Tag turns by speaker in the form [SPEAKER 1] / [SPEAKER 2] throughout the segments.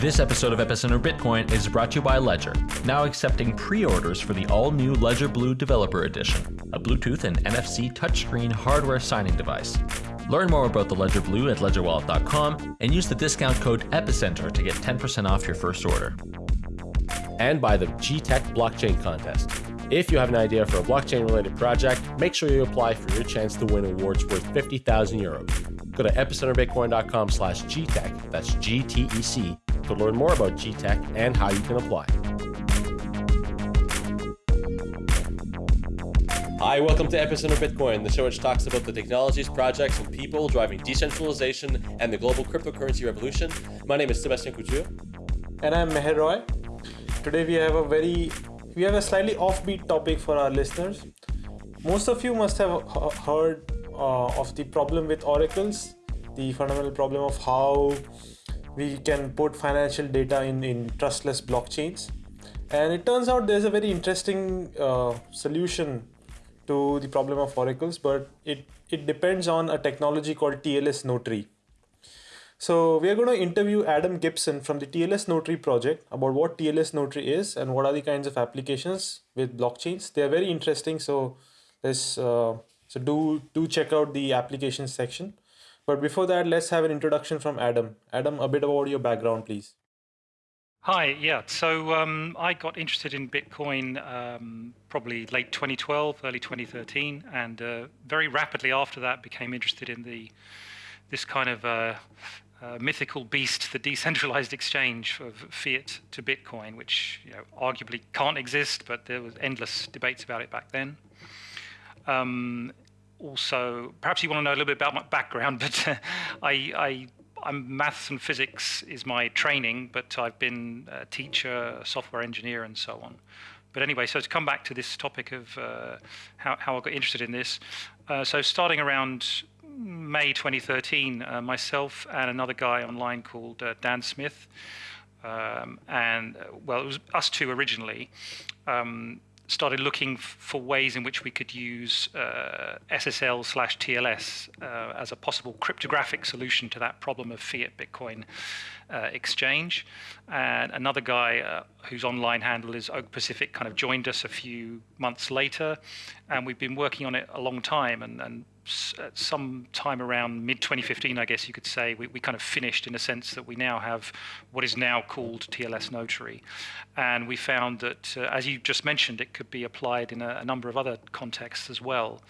[SPEAKER 1] This episode of Epicenter Bitcoin is brought to you by Ledger, now accepting pre orders for the all new Ledger Blue Developer Edition, a Bluetooth and NFC touchscreen hardware signing device. Learn more about the Ledger Blue at ledgerwallet.com and use the discount code EPICENTER to get 10% off your first order.
[SPEAKER 2] And by the GTEC Blockchain Contest. If you have an idea for a blockchain related project, make sure you apply for your chance to win awards worth 50,000 euros. Go to epicenterbitcoin.com slash GTEC, that's G-T-E-C, to learn more about GTEC and how you can apply. Hi, welcome to Epicenter Bitcoin, the show which talks about the technologies, projects, and people driving decentralization and the global cryptocurrency revolution. My name is Sebastian Couture.
[SPEAKER 3] And I'm Meher Roy. Today we have a very, we have a slightly offbeat topic for our listeners. Most of you must have heard uh, of the problem with oracles, the fundamental problem of how we can put financial data in, in trustless blockchains. And it turns out there's a very interesting uh, solution to the problem of oracles, but it, it depends on a technology called TLS Notary. So we are going to interview Adam Gibson from the TLS Notary project about what TLS Notary is and what are the kinds of applications with blockchains. They are very interesting. So let's uh, so do do check out the applications section. But before that, let's have an introduction from Adam. Adam, a bit about your background, please.
[SPEAKER 4] Hi, yeah. So um, I got interested in Bitcoin um, probably late 2012, early 2013, and uh, very rapidly after that became interested in the this kind of uh, uh, mythical beast, the decentralized exchange of fiat to Bitcoin, which you know, arguably can't exist, but there was endless debates about it back then. Um, also, perhaps you want to know a little bit about my background, but uh, I, I I'm maths and physics is my training, but I've been a teacher, a software engineer, and so on. But anyway, so to come back to this topic of uh, how, how I got interested in this, uh, so starting around May 2013, uh, myself and another guy online called uh, Dan Smith, um, and well, it was us two originally, um, started looking for ways in which we could use uh, SSL slash TLS uh, as a possible cryptographic solution to that problem of fiat Bitcoin uh, exchange. And another guy uh, whose online handle is Oak Pacific kind of joined us a few months later, and we've been working on it a long time. And, and at some time around mid 2015, I guess you could say, we, we kind of finished in a sense that we now have what is now called TLS Notary. And we found that, uh, as you just mentioned, it could be applied in a, a number of other contexts as well,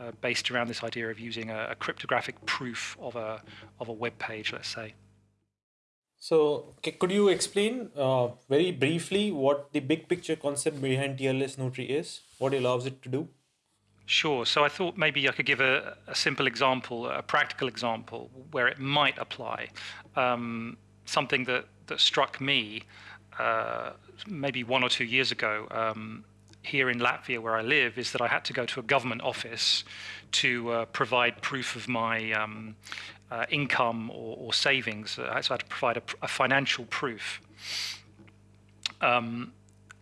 [SPEAKER 4] uh, based around this idea of using a, a, cryptographic proof of a, of a web page, let's say.
[SPEAKER 3] So, could you explain uh, very briefly what the big picture concept behind TLS Notary is? What it allows it to do?
[SPEAKER 4] Sure. So I thought maybe I could give a, a simple example, a practical example where it might apply. Um, something that, that struck me uh, maybe one or two years ago um, here in Latvia, where I live, is that I had to go to a government office to uh, provide proof of my um, uh, income or, or savings. So I had to provide a, a financial proof. Um,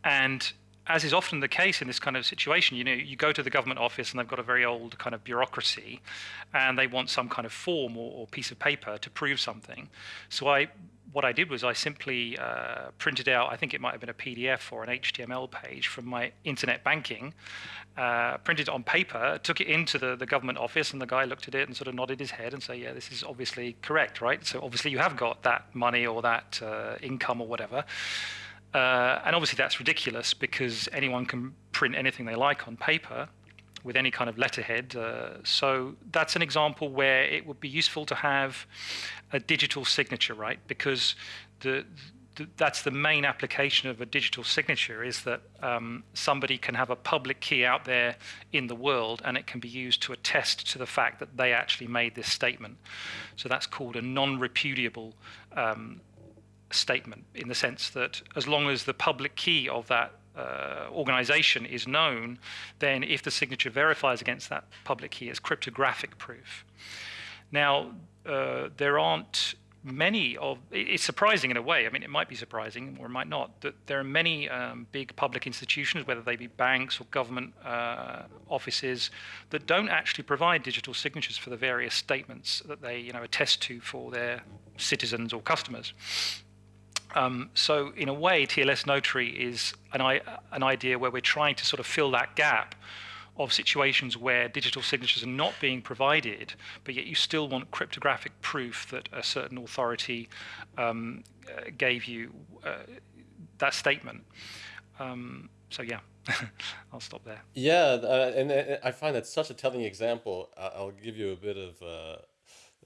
[SPEAKER 4] and as is often the case in this kind of situation, you know, you go to the government office and they've got a very old kind of bureaucracy, and they want some kind of form or, or piece of paper to prove something. So I, what I did was I simply uh, printed out, I think it might have been a PDF or an HTML page from my internet banking, uh, printed it on paper, took it into the, the government office, and the guy looked at it and sort of nodded his head and said, "Yeah, this is obviously correct, right? So obviously you have got that money or that uh, income or whatever." Uh, and obviously that's ridiculous because anyone can print anything they like on paper with any kind of letterhead. Uh, so that's an example where it would be useful to have a digital signature, right? Because the, the that's the main application of a digital signature is that um, somebody can have a public key out there in the world and it can be used to attest to the fact that they actually made this statement. So that's called a non-repudiable um, statement in the sense that as long as the public key of that uh, organization is known, then if the signature verifies against that public key, it's cryptographic proof. Now, uh, there aren't many of it's surprising in a way i mean it might be surprising or it might not that there are many um, big public institutions whether they be banks or government uh, offices that don't actually provide digital signatures for the various statements that they you know attest to for their citizens or customers Um, so in a way, TLS Notary is an, an idea where we're trying to sort of fill that gap of situations where digital signatures are not being provided, but yet you still want cryptographic proof that a certain authority um, uh, gave you uh, that statement. Um, so yeah, I'll stop there.
[SPEAKER 2] Yeah, uh, and, and, I find that such a telling example. I'll give you a bit of uh,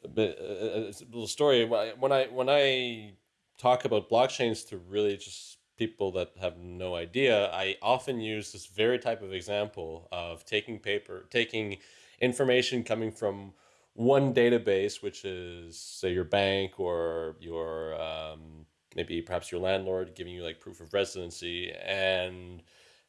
[SPEAKER 2] a bit uh, a little story. When I when I talk about blockchains to really just people that have no idea, I often use this very type of example of taking paper, taking information coming from one database, which is say your bank or your um, maybe perhaps your landlord giving you like proof of residency and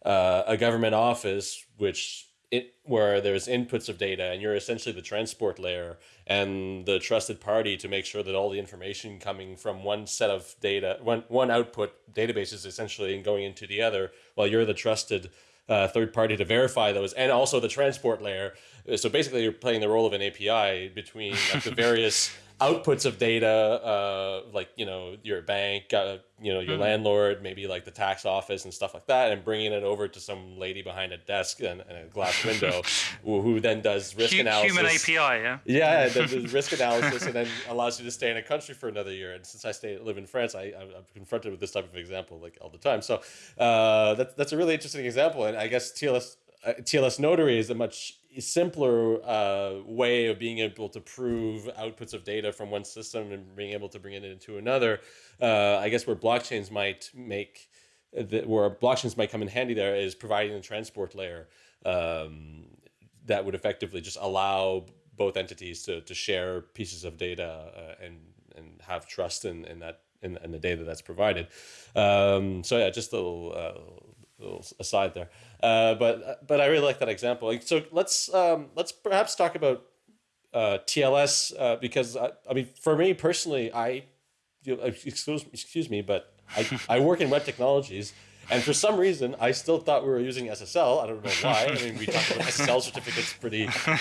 [SPEAKER 2] uh, a government office, which it where there's inputs of data and you're essentially the transport layer and the trusted party to make sure that all the information coming from one set of data one one output database is essentially going into the other while you're the trusted uh, third party to verify those and also the transport layer. So basically you're playing the role of an api between like, the various outputs of data, uh, like you know your bank, uh, you know your mm. landlord, maybe like the tax office and stuff like that, and bringing it over to some lady behind a desk and, and a glass window, who, who, then does risk H- analysis.
[SPEAKER 4] Human API, yeah.
[SPEAKER 2] Yeah, does risk analysis, and then allows you to stay in a country for another year. And since I stay live in France, I, I'm confronted with this type of example like all the time. So uh, that's that's a really interesting example, and I guess TLS uh, TLS Notary is a much simpler uh, way of being able to prove outputs of data from one system and being able to bring it into another. Uh, I guess where blockchains might make the, where blockchains might come in handy there is providing a transport layer um, that would effectively just allow both entities to, to share pieces of data uh, and and have trust in, in that in, in the data that's provided. Um, so yeah, just a little, uh, little aside there. Uh, but but I really like that example. So let's um, let's perhaps talk about uh, TLS uh, because I, I, mean for me personally, I excuse excuse me, but I, I work in web technologies. And for some reason, I still thought we were using SSL. I don't know why. I mean, we talk about SSL certificates pretty, uh,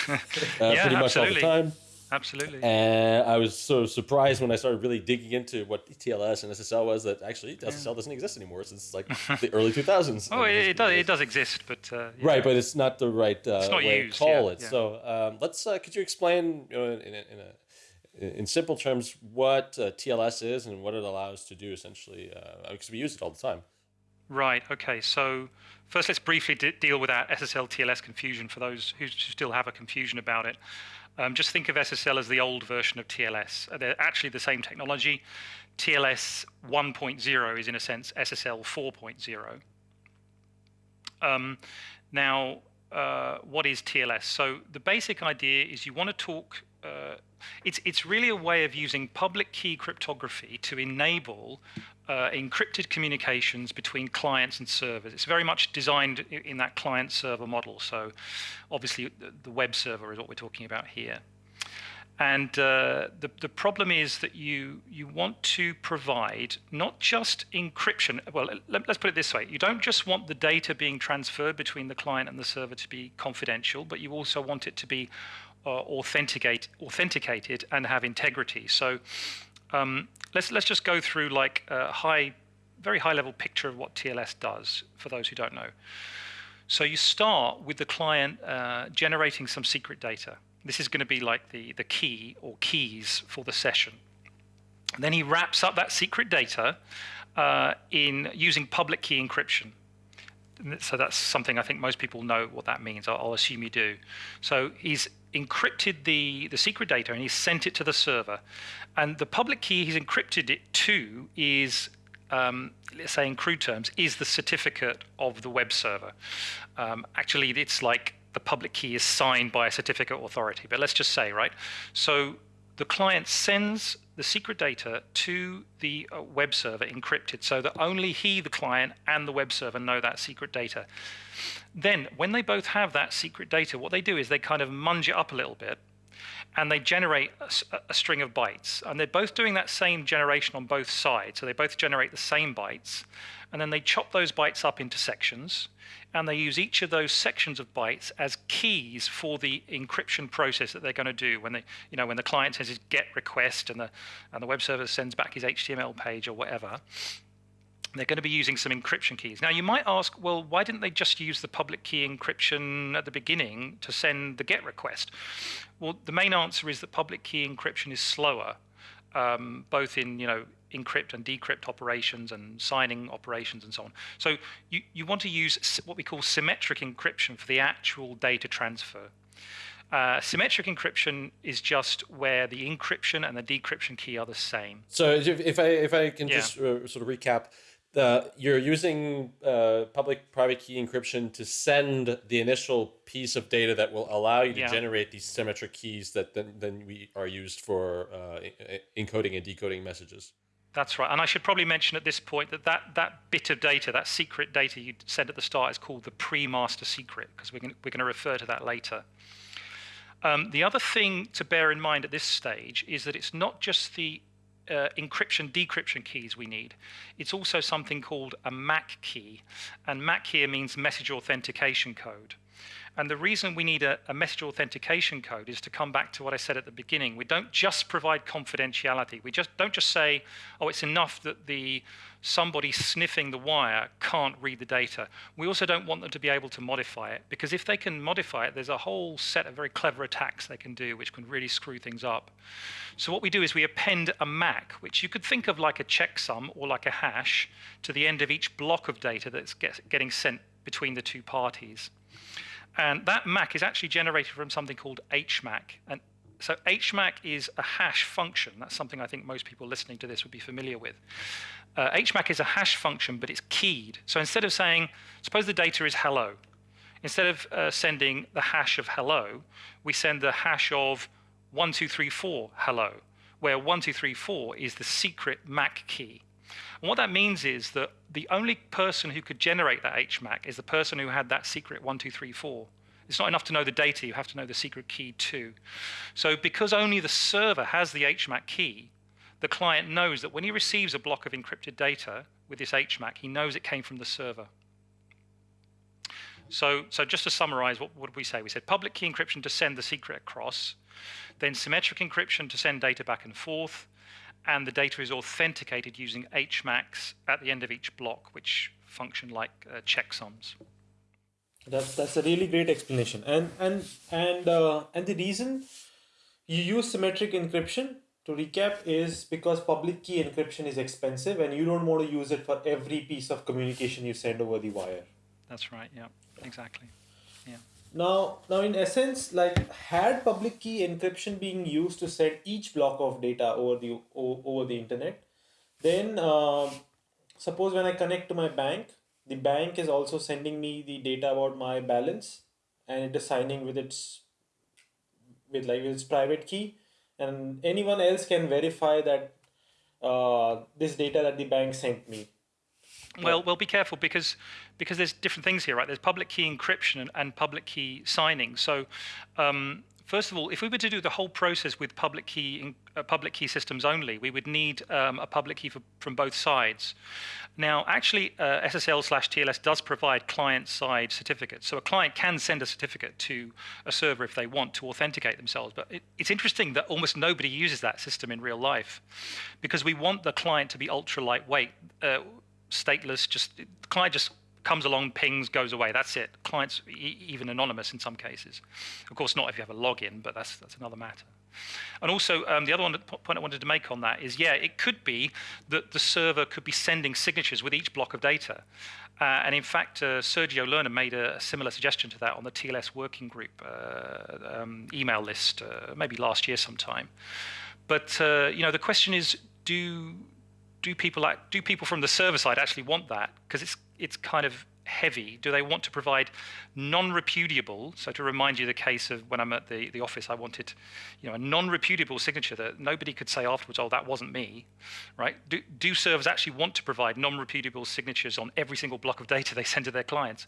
[SPEAKER 2] yeah, pretty much all the time.
[SPEAKER 4] Absolutely.
[SPEAKER 2] And I was so surprised when I started really digging into what TLS and SSL was that actually SSL doesn't exist anymore since like the early 2000s.
[SPEAKER 4] oh, it, it, does, it does exist, but uh,
[SPEAKER 2] yeah. right, but it's not the right uh, not way used, to call yeah, it. Yeah. So um, let's uh, could you explain you know, in, in, a, in, in simple terms what uh, TLS is and what it allows to do essentially because uh, we use it all the time.
[SPEAKER 4] Right. Okay. So first, let's briefly deal with that SSL TLS confusion for those who still have a confusion about it. Um, just think of SSL as the old version of TLS. Uh, they're actually the same technology. TLS 1.0 is, in a sense, SSL 4.0. Um, now, uh, what is TLS? So the basic idea is you want to talk. Uh, it's it's really a way of using public key cryptography to enable uh, encrypted communications between clients and servers. It's very much designed in that client server model. So obviously the web server is what we're talking about here. And uh, the, the problem is that you, you want to provide not just encryption. Well, let, us put it this way. You don't just want the data being transferred between the client and the server to be confidential, but you also want it to be authenticate, authenticated and have integrity. So um, let's let's just go through like a high, very high level picture of what TLS does for those who don't know. So you start with the client uh, generating some secret data. This is going to be like the the key or keys for the session. And then he wraps up that secret data uh, in using public key encryption. So that's something I think most people know what that means. I'll, I'll assume you do. So he's encrypted the, the secret data and he's sent it to the server. And the public key he's encrypted it to is, um, let's say in crude terms, is the certificate of the web server. Um, actually, it's like the public key is signed by a certificate authority, but let's just say, right? So the client sends the secret data to the uh, web server encrypted so that only he, the client, and the web server know that secret data. Then, when they both have that secret data, what they do is they kind of munge it up a little bit and they generate a, a, string of bytes. And they're both doing that same generation on both sides. So they both generate the same bytes. And then they chop those bytes up into sections. And they use each of those sections of bytes as keys for the encryption process that they're going to do when they, you know, when the client says his GET request and the and the web server sends back his HTML page or whatever they're going to be using some encryption keys. Now, you might ask, well, why didn't they just use the public key encryption at the beginning to send the GET request? Well, the main answer is that public key encryption is slower, um, both in, you know, encrypt and decrypt operations and signing operations and so on. So you, you want to use what we call symmetric encryption for the actual data transfer. Uh, symmetric encryption is just where the encryption and the decryption key are the same.
[SPEAKER 2] So if, if I if I can yeah. just uh, sort of recap, the you're using uh, public private key encryption to send the initial piece of data that will allow you to yeah. generate these symmetric keys that then, then we are used for uh, encoding and decoding messages.
[SPEAKER 4] That's right. And I should probably mention at this point that that, that bit of data, that secret data you sent at the start is called the pre-master secret because we're going, we're to refer to that later. Um, the other thing to bear in mind at this stage is that it's not just the uh, encryption decryption keys we need. It's also something called a MAC key, and MAC here means message authentication code. And the reason we need a, a, message authentication code is to come back to what I said at the beginning. We don't just provide confidentiality. We just don't just say, oh, it's enough that the somebody sniffing the wire can't read the data. We also don't want them to be able to modify it because if they can modify it, there's a whole set of very clever attacks they can do which can really screw things up. So what we do is we append a MAC, which you could think of like a checksum or like a hash to the end of each block of data that's get, getting sent between the two parties. And that MAC is actually generated from something called HMAC. And so HMAC is a hash function. That's something I think most people listening to this would be familiar with. Uh, HMAC is a hash function, but it's keyed. So instead of saying, suppose the data is hello, instead of uh, sending the hash of hello, we send the hash of 1234 hello, where 1234 is the secret MAC key. And what that means is that the only person who could generate that HMAC is the person who had that secret 1234. It's not enough to know the data, you have to know the secret key too. So because only the server has the HMAC key, the client knows that when he receives a block of encrypted data with this HMAC, he knows it came from the server. So, so just to summarize, what, what did we say? We said public key encryption to send the secret across, then symmetric encryption to send data back and forth, and the data is authenticated using HMACs at the end of each block, which function like uh, checksums.
[SPEAKER 3] That's that's a really great explanation, and and and uh, and the reason you use symmetric encryption to recap is because public key encryption is expensive, and you don't want to use it for every piece of communication you send over the wire.
[SPEAKER 4] That's right. Yeah. Exactly. Yeah.
[SPEAKER 3] Now, now in essence, like had public key encryption being used to send each block of data over the over the internet, then uh, suppose when I connect to my bank, the bank is also sending me the data about my balance, and it is signing with its with like its private key, and anyone else can verify that uh, this data that the bank sent me.
[SPEAKER 4] Well, well, be careful because because there's different things here, right? There's public key encryption and, and public key signing. So, um, first of all, if we were to do the whole process with public key uh, public key systems only, we would need um, a public key for, from both sides. Now, actually, uh, SSL slash TLS does provide client-side certificates. So a client can send a certificate to a server if they want to authenticate themselves. But it, it's interesting that almost nobody uses that system in real life because we want the client to be ultra lightweight. Uh, stateless, just the client just comes along, pings, goes away. That's it. Clients e even anonymous in some cases. Of course, not if you have a login, but that's that's another matter. And also, um, the other one, point I wanted to make on that is, yeah, it could be that the server could be sending signatures with each block of data. Uh, and in fact, uh, Sergio Lerner made a similar suggestion to that on the TLS working group uh, um, email list, uh, maybe last year sometime. But uh, you know, the question is, do do people do people from the server side actually want that? Because it's it's kind of heavy. Do they want to provide non-repudiable? So to remind you the case of when I'm at the, the office, I wanted, you know, a non-repudiable signature that nobody could say afterwards, oh, that wasn't me, right? Do, do servers actually want to provide non-repudiable signatures on every single block of data they send to their clients?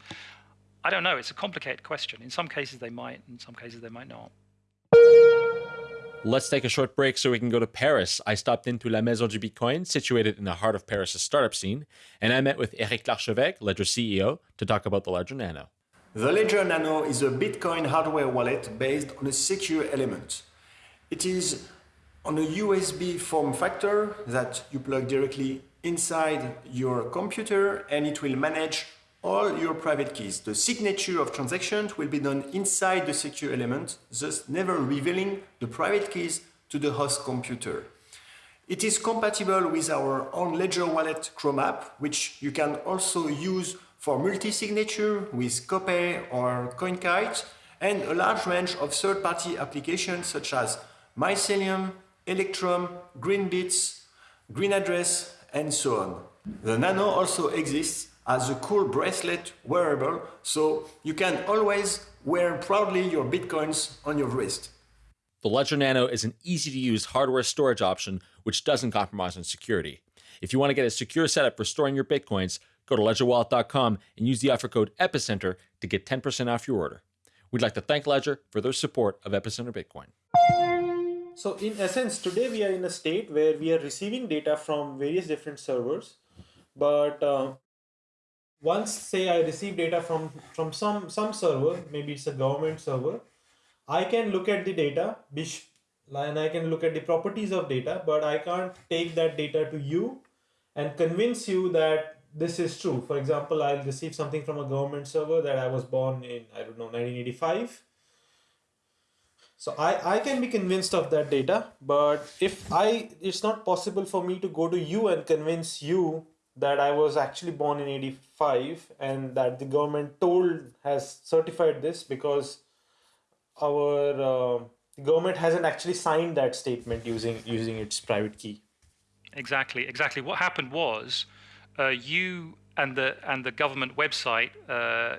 [SPEAKER 4] I don't know. It's a complicated question. In some cases they might, in some cases they might not.
[SPEAKER 2] Let's take a short break so we can go to Paris. I stopped into La Maison du Bitcoin, situated in the heart of Paris' startup scene, and I met with Eric Larchevêque, Ledger CEO, to talk about the Ledger Nano.
[SPEAKER 5] The Ledger Nano is a Bitcoin hardware wallet based on a secure element. It is on a USB form factor that you plug directly inside your computer and it will manage all your private keys. The signature of transactions will be done inside the secure element, thus never revealing the private keys to the host computer. It is compatible with our own Ledger Wallet Chrome app, which you can also use for multi-signature with Copay or CoinKite, and a large range of third-party applications such as Mycelium, Electrum, Greenbits, Green Address, and so on. The Nano also exists as a cool bracelet wearable, so you can always wear proudly your bitcoins on your wrist.
[SPEAKER 2] The Ledger Nano is an easy to use hardware storage option which doesn't compromise on security. If you want to get a secure setup for storing your bitcoins, go to ledgerwallet.com and use the offer code EPICENTER to get 10% off your order. We'd like to thank Ledger for their support of Epicenter Bitcoin.
[SPEAKER 3] So in essence, today we are in a state where we are receiving data from various different servers, but uh, once say I receive data from from some some server, maybe it's a government server, I can look at the data, and I can look at the properties of data, but I can't take that data to you and convince you that this is true. For example, I'll receive something from a government server that I was born in I don't know 1985. So I, I can be convinced of that data, but if I it's not possible for me to go to you and convince you that I was actually born in 85 and that the government told has certified this because our uh, government hasn't actually signed that statement using using its private key.
[SPEAKER 4] Exactly, exactly. What happened was uh, you and the and the government website uh,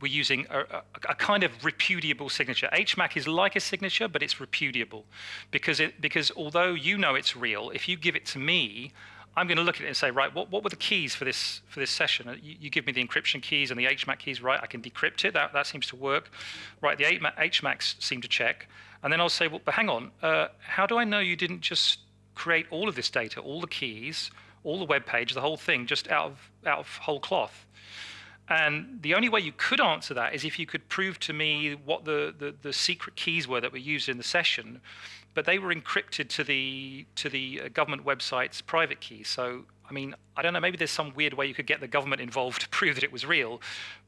[SPEAKER 4] were using a, a, a, kind of repudiable signature. HMAC is like a signature, but it's repudiable because it because although you know it's real, if you give it to me, I'm going to look at it and say, right, what, what were the keys for this for this session? Uh, you, you, give me the encryption keys and the HMAC keys, right? I can decrypt it. That that seems to work, right? The HMACs seem to check, and then I'll say, well, but hang on, uh, how do I know you didn't just create all of this data, all the keys, all the web page, the whole thing, just out of out of whole cloth? And the only way you could answer that is if you could prove to me what the, the, the secret keys were that were used in the session but they were encrypted to the to the uh, government website's private key. So I mean, I don't know. Maybe there's some weird way you could get the government involved to prove that it was real,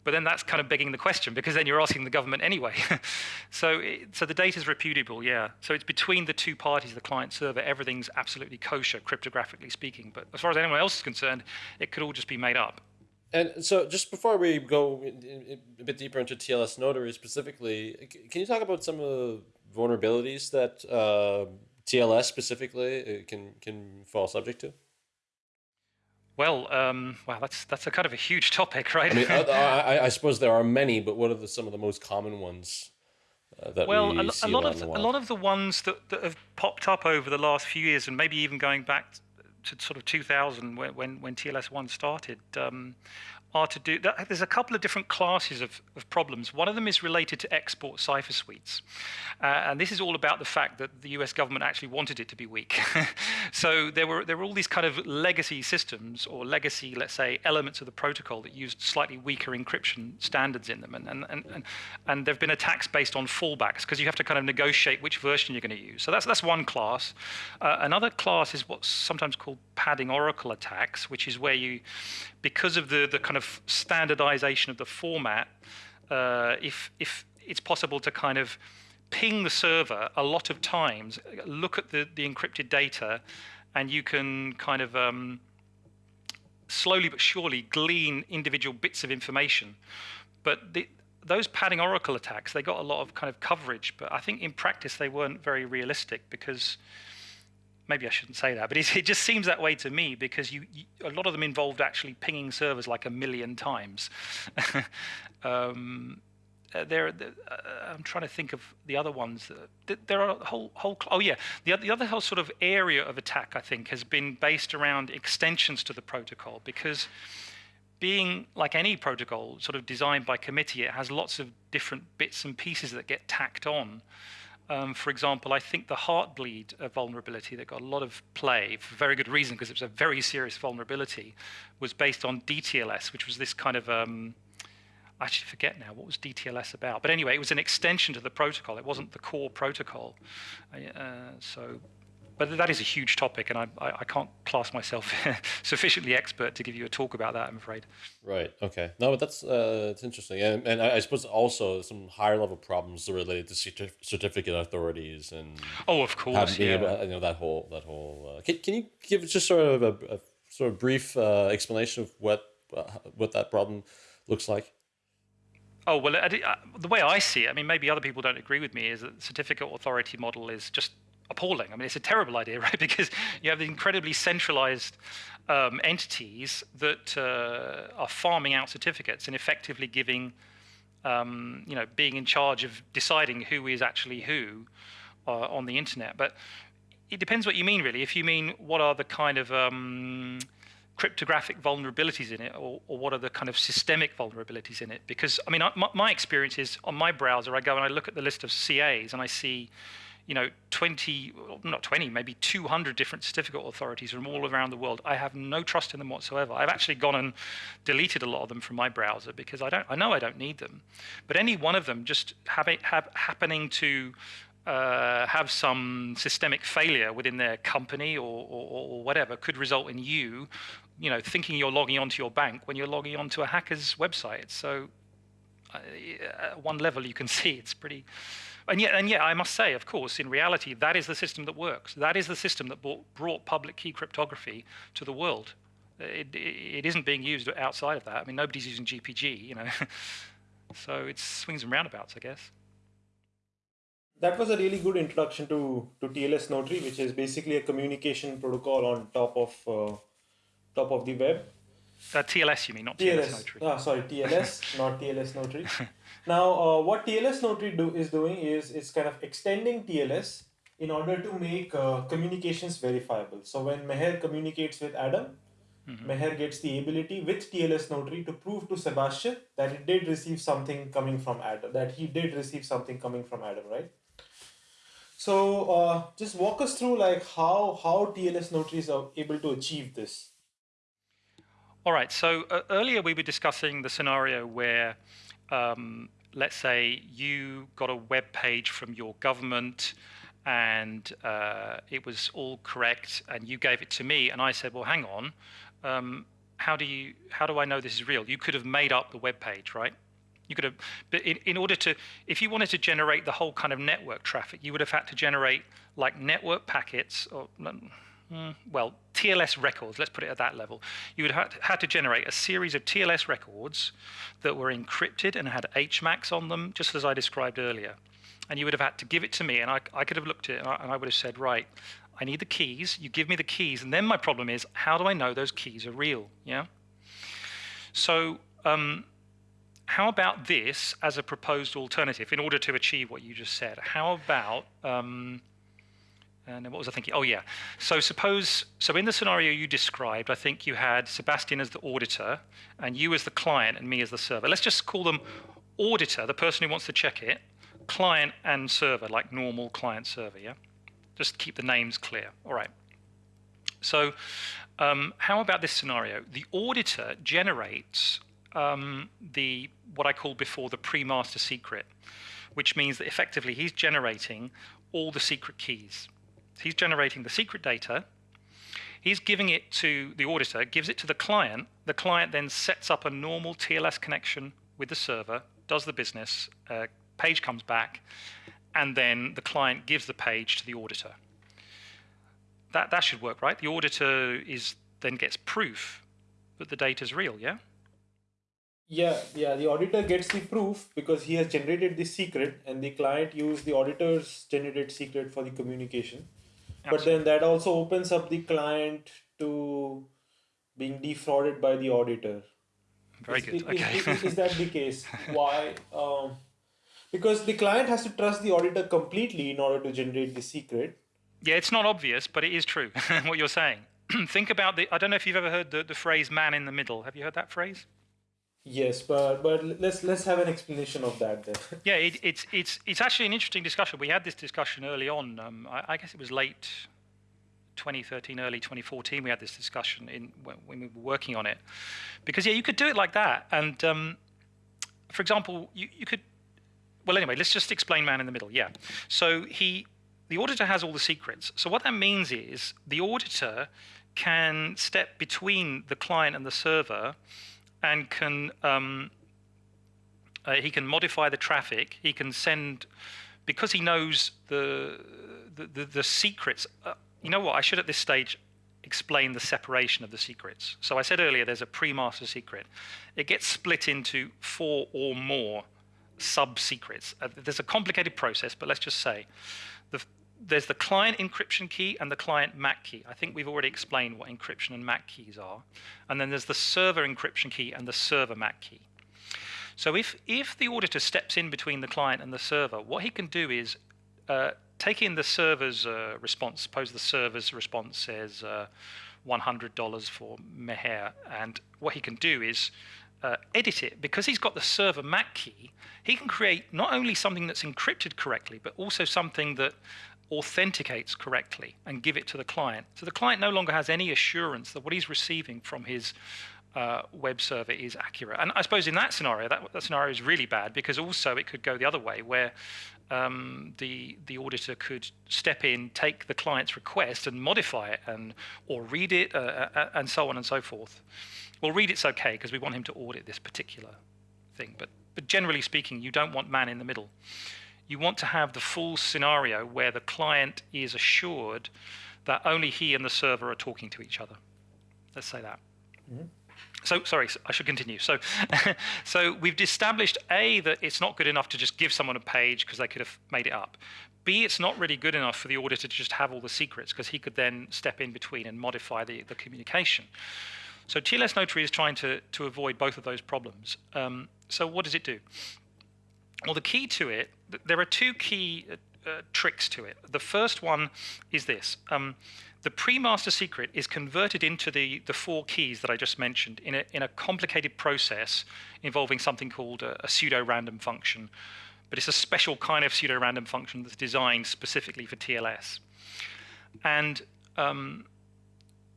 [SPEAKER 4] but then that's kind of begging the question because then you're asking the government anyway. so it, so the data is repudiable, yeah. So it's between the two parties, the client server. Everything's absolutely kosher, cryptographically speaking. But as far as anyone else is concerned, it could all just be made up.
[SPEAKER 2] And so, just before we go a bit deeper into TLS Notary specifically, can you talk about some of the vulnerabilities that uh, TLS specifically uh, can can fall subject to?
[SPEAKER 4] Well, um, wow, that's that's a kind of a huge topic, right?
[SPEAKER 2] I mean, I, I, suppose there are many, but what are the, some of the most common ones uh, that
[SPEAKER 4] well,
[SPEAKER 2] we
[SPEAKER 4] a, a lot of the, a lot of the ones that, that have popped up over the last few years, and maybe even going back to sort of 2000 when when, when TLS one started, um, are to do there's a couple of different classes of, of problems. One of them is related to export cipher suites. Uh, and this is all about the fact that the US government actually wanted it to be weak. So there were there were all these kind of legacy systems or legacy let's say elements of the protocol that used slightly weaker encryption standards in them. And and and, and, and there have been attacks based on fallbacks because you have to kind of negotiate which version you're going to use. So that's that's one class. Uh, another class is what's sometimes called padding oracle attacks which is where you because of the the kind of standardization of the format, uh, if if it's possible to kind of ping the server a lot of times, look at the, the encrypted data, and you can kind of um, slowly but surely glean individual bits of information. But the, those padding oracle attacks, they got a lot of kind of coverage, but I think in practice they weren't very realistic because maybe I shouldn't say that, but it, just seems that way to me because you, you, a lot of them involved actually pinging servers like a million times. um, uh, there, uh, I'm trying to think of the other ones. There are whole, whole. Oh yeah, the the other whole sort of area of attack I think has been based around extensions to the protocol because being like any protocol, sort of designed by committee, it has lots of different bits and pieces that get tacked on. Um, for example, I think the Heartbleed uh, vulnerability that got a lot of play for very good reason because it was a very serious vulnerability, was based on DTLS, which was this kind of um, I actually forget now what was DTLS about. But anyway, it was an extension to the protocol. It wasn't the core protocol. Uh, so but that is a huge topic, and I, I, I can't class myself sufficiently expert to give you a talk about that. I'm afraid.
[SPEAKER 2] Right. Okay. No, but that's uh, it's interesting, and and I suppose also some higher level problems related to certif- certificate authorities and
[SPEAKER 4] oh, of course, yeah.
[SPEAKER 2] Able, you know that whole that whole. Uh, can can you give just sort of a, a sort of brief uh, explanation of what uh, what that problem looks like?
[SPEAKER 4] Oh well, the way I see it, I mean, maybe other people don't agree with me, is that the certificate authority model is just appalling. I mean, it's a terrible idea, right? Because you have incredibly centralized um, entities that uh, are farming out certificates and effectively giving, um, you know, being in charge of deciding who is actually who uh, on the internet. But it depends what you mean, really. If you mean what are the kind of um, cryptographic vulnerabilities in it, or, or, what are the kind of systemic vulnerabilities in it? Because I mean, I, my, my experience is on my browser, I go and I look at the list of CAs and I see you know, 20, not 20, maybe 200 different certificate authorities from all around the world. I have no trust in them whatsoever. I've actually gone and deleted a lot of them from my browser because I don't, I know I don't need them. But any one of them just have it, have, happening to uh, have some systemic failure within their company or, or, or, whatever could result in you, you know, thinking you're logging onto your bank when you're logging onto a hacker's website. So, uh, at one level, you can see it's pretty and yet, and yet, I must say, of course, in reality, that is the system that works. That is the system that brought public key cryptography to the world. It, it, it isn't being used outside of that. I mean, nobody's using GPG, you know. so it's swings and roundabouts, I guess.
[SPEAKER 3] That was a really good introduction to, to TLS Notary, which is basically a communication protocol on top of uh, top of the web.
[SPEAKER 4] Uh, TLS, you mean, not TLS, TLS Notary?
[SPEAKER 3] Ah, sorry, TLS, not TLS Notary. Now, uh, what TLS Notary do, is doing is it's kind of extending TLS in order to make uh, communications verifiable. So when Meher communicates with Adam, mm-hmm. Meher gets the ability with TLS Notary to prove to Sebastian that it did receive something coming from Adam, that he did receive something coming from Adam, right? So uh, just walk us through like how how TLS Notaries are able to achieve this.
[SPEAKER 4] All right. So uh, earlier we were discussing the scenario where um, let's say you got a web page from your government and uh, it was all correct and you gave it to me and I said, well, hang on, um, how do you how do I know this is real? You could have made up the web page, right? You could have, but in, in order to, if you wanted to generate the whole kind of network traffic, you would have had to generate like network packets or Mm, well, TLS records, let's put it at that level. You would have had to generate a series of TLS records that were encrypted and had HMACs on them, just as I described earlier. And you would have had to give it to me, and I, I could have looked at it, and I, and I would have said, right, I need the keys. You give me the keys, and then my problem is, how do I know those keys are real? Yeah. So, um, how about this as a proposed alternative in order to achieve what you just said? How about um, and what was I thinking? Oh, yeah. So suppose, so in the scenario you described, I think you had Sebastian as the auditor and you as the client and me as the server. Let's just call them auditor, the person who wants to check it, client and server, like normal client server, yeah? Just keep the names clear. All right. So um, how about this scenario? The auditor generates um, the what I called before the pre-master secret, which means that effectively he's generating all the secret keys. He's generating the secret data. He's giving it to the auditor, gives it to the client. The client then sets up a normal TLS connection with the server, does the business, uh, page comes back, and then the client gives the page to the auditor. That, that should work, right? The auditor is then gets proof that the data is real, yeah?
[SPEAKER 3] Yeah, yeah. The auditor gets the proof because he has generated the secret, and the client used the auditor's generated secret for the communication but then that also opens up the client to being defrauded by the auditor.
[SPEAKER 4] Very
[SPEAKER 3] is,
[SPEAKER 4] good.
[SPEAKER 3] is,
[SPEAKER 4] okay.
[SPEAKER 3] is, is, that the case? Why um, because the client has to trust the auditor completely in order to generate the secret.
[SPEAKER 4] Yeah it's not obvious but it is true what you're saying. Think about the i don't know if you've ever heard the, the phrase man in the middle. Have you heard that phrase
[SPEAKER 3] Yes, but but let's let's have an explanation of that then.
[SPEAKER 4] yeah, it, it's it's it's actually an interesting discussion. We had this discussion early on. Um, I, I, guess it was late 2013, early 2014. We had this discussion in when, when, we were working on it, because yeah, you could do it like that. And um, for example, you you could. Well, anyway, let's just explain man in the middle. Yeah. So he, the auditor has all the secrets. So what that means is the auditor can step between the client and the server and can um, uh, he can modify the traffic. He can send because he knows the the, the, the secrets. Uh, you know what? I should at this stage explain the separation of the secrets. So I said earlier there's a pre-master secret. It gets split into four or more sub-secrets. Uh, there's a complicated process, but let's just say the, there's the client encryption key and the client MAC key. I think we've already explained what encryption and MAC keys are. And then there's the server encryption key and the server MAC key. So if, if the auditor steps in between the client and the server, what he can do is uh, take in the server's uh, response. Suppose the server's response says uh, $100 for Meher. And what he can do is uh, edit it, because he's got the server MAC key, he can create not only something that's encrypted correctly, but also something that authenticates correctly and give it to the client. So the client no longer has any assurance that what he's receiving from his uh, web server is accurate. And I suppose in that scenario, that, that, scenario is really bad because also it could go the other way where um, the the auditor could step in, take the client's request and modify it and or read it uh, uh, and so on and so forth. Well, read it's okay because we want him to audit this particular thing, but but generally speaking, you don't want man in the middle you want to have the full scenario where the client is assured that only he and the server are talking to each other. Let's say that. Mm-hmm. So, sorry, I should continue. So, so we've established A, that it's not good enough to just give someone a page because they could have made it up. B, it's not really good enough for the auditor to just have all the secrets because he could then step in between and modify the, the communication. So TLS Notary is trying to, to avoid both of those problems. Um, so what does it do? Well, the key to it, there are two key uh, uh, tricks to it. The first one is this. Um, the pre-master secret is converted into the, the four keys that I just mentioned in a, in a complicated process involving something called a, a pseudo-random function. But it's a special kind of pseudo-random function that's designed specifically for TLS. And um,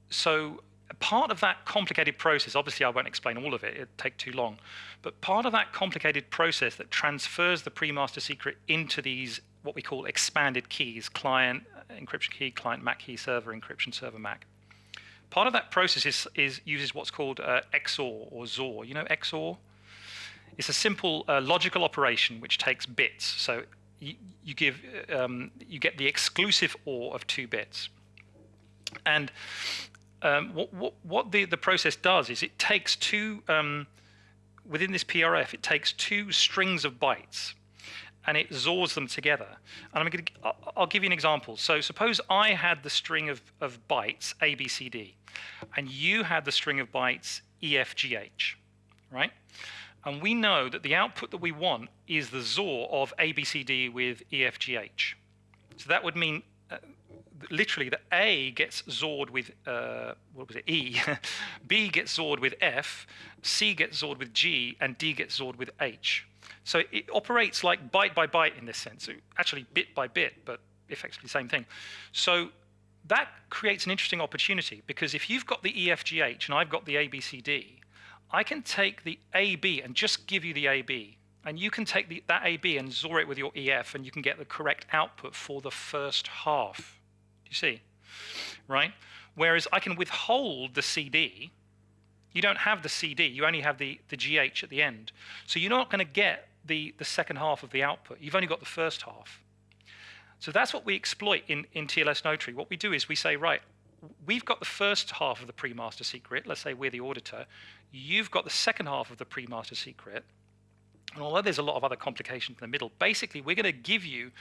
[SPEAKER 4] so part of that complicated process, obviously I won't explain all of it, it'd take too long, but part of that complicated process that transfers the pre-master secret into these what we call expanded keys, client encryption key, client MAC key, server encryption, server MAC. Part of that process is, is uses what's called uh, XOR or ZOR. You know XOR? It's a simple uh, logical operation which takes bits. So you, you give um, you get the exclusive OR of two bits. And um, what, what, what, the, the process does is it takes two, um, within this PRF, it takes two strings of bytes and it XORs them together. And I'm going to, I'll give you an example. So suppose I had the string of, of bytes A, B, C, D, and you had the string of bytes E, F, G, H, right? And we know that the output that we want is the XOR of A, B, C, D with E, F, G, H. So that would mean literally the A gets XORed with, uh, what was it, E, B gets XORed with F, C gets XORed with G, and D gets XORed with H. So it operates like byte by byte in this sense, actually bit by bit, but effectively the same thing. So that creates an interesting opportunity because if you've got the EFGH and I've got the ABCD, I can take the AB and just give you the AB and you can take the, that AB and XOR it with your EF and you can get the correct output for the first half you see? Right? Whereas I can withhold the CD. You don't have the CD, you only have the, the GH at the end. So you're not going to get the, the second half of the output. You've only got the first half. So that's what we exploit in, in TLS Notary. What we do is we say, right, we've got the first half of the pre-master secret. Let's say we're the auditor. You've got the second half of the pre-master secret. And although there's a lot of other complications in the middle, basically we're going to give you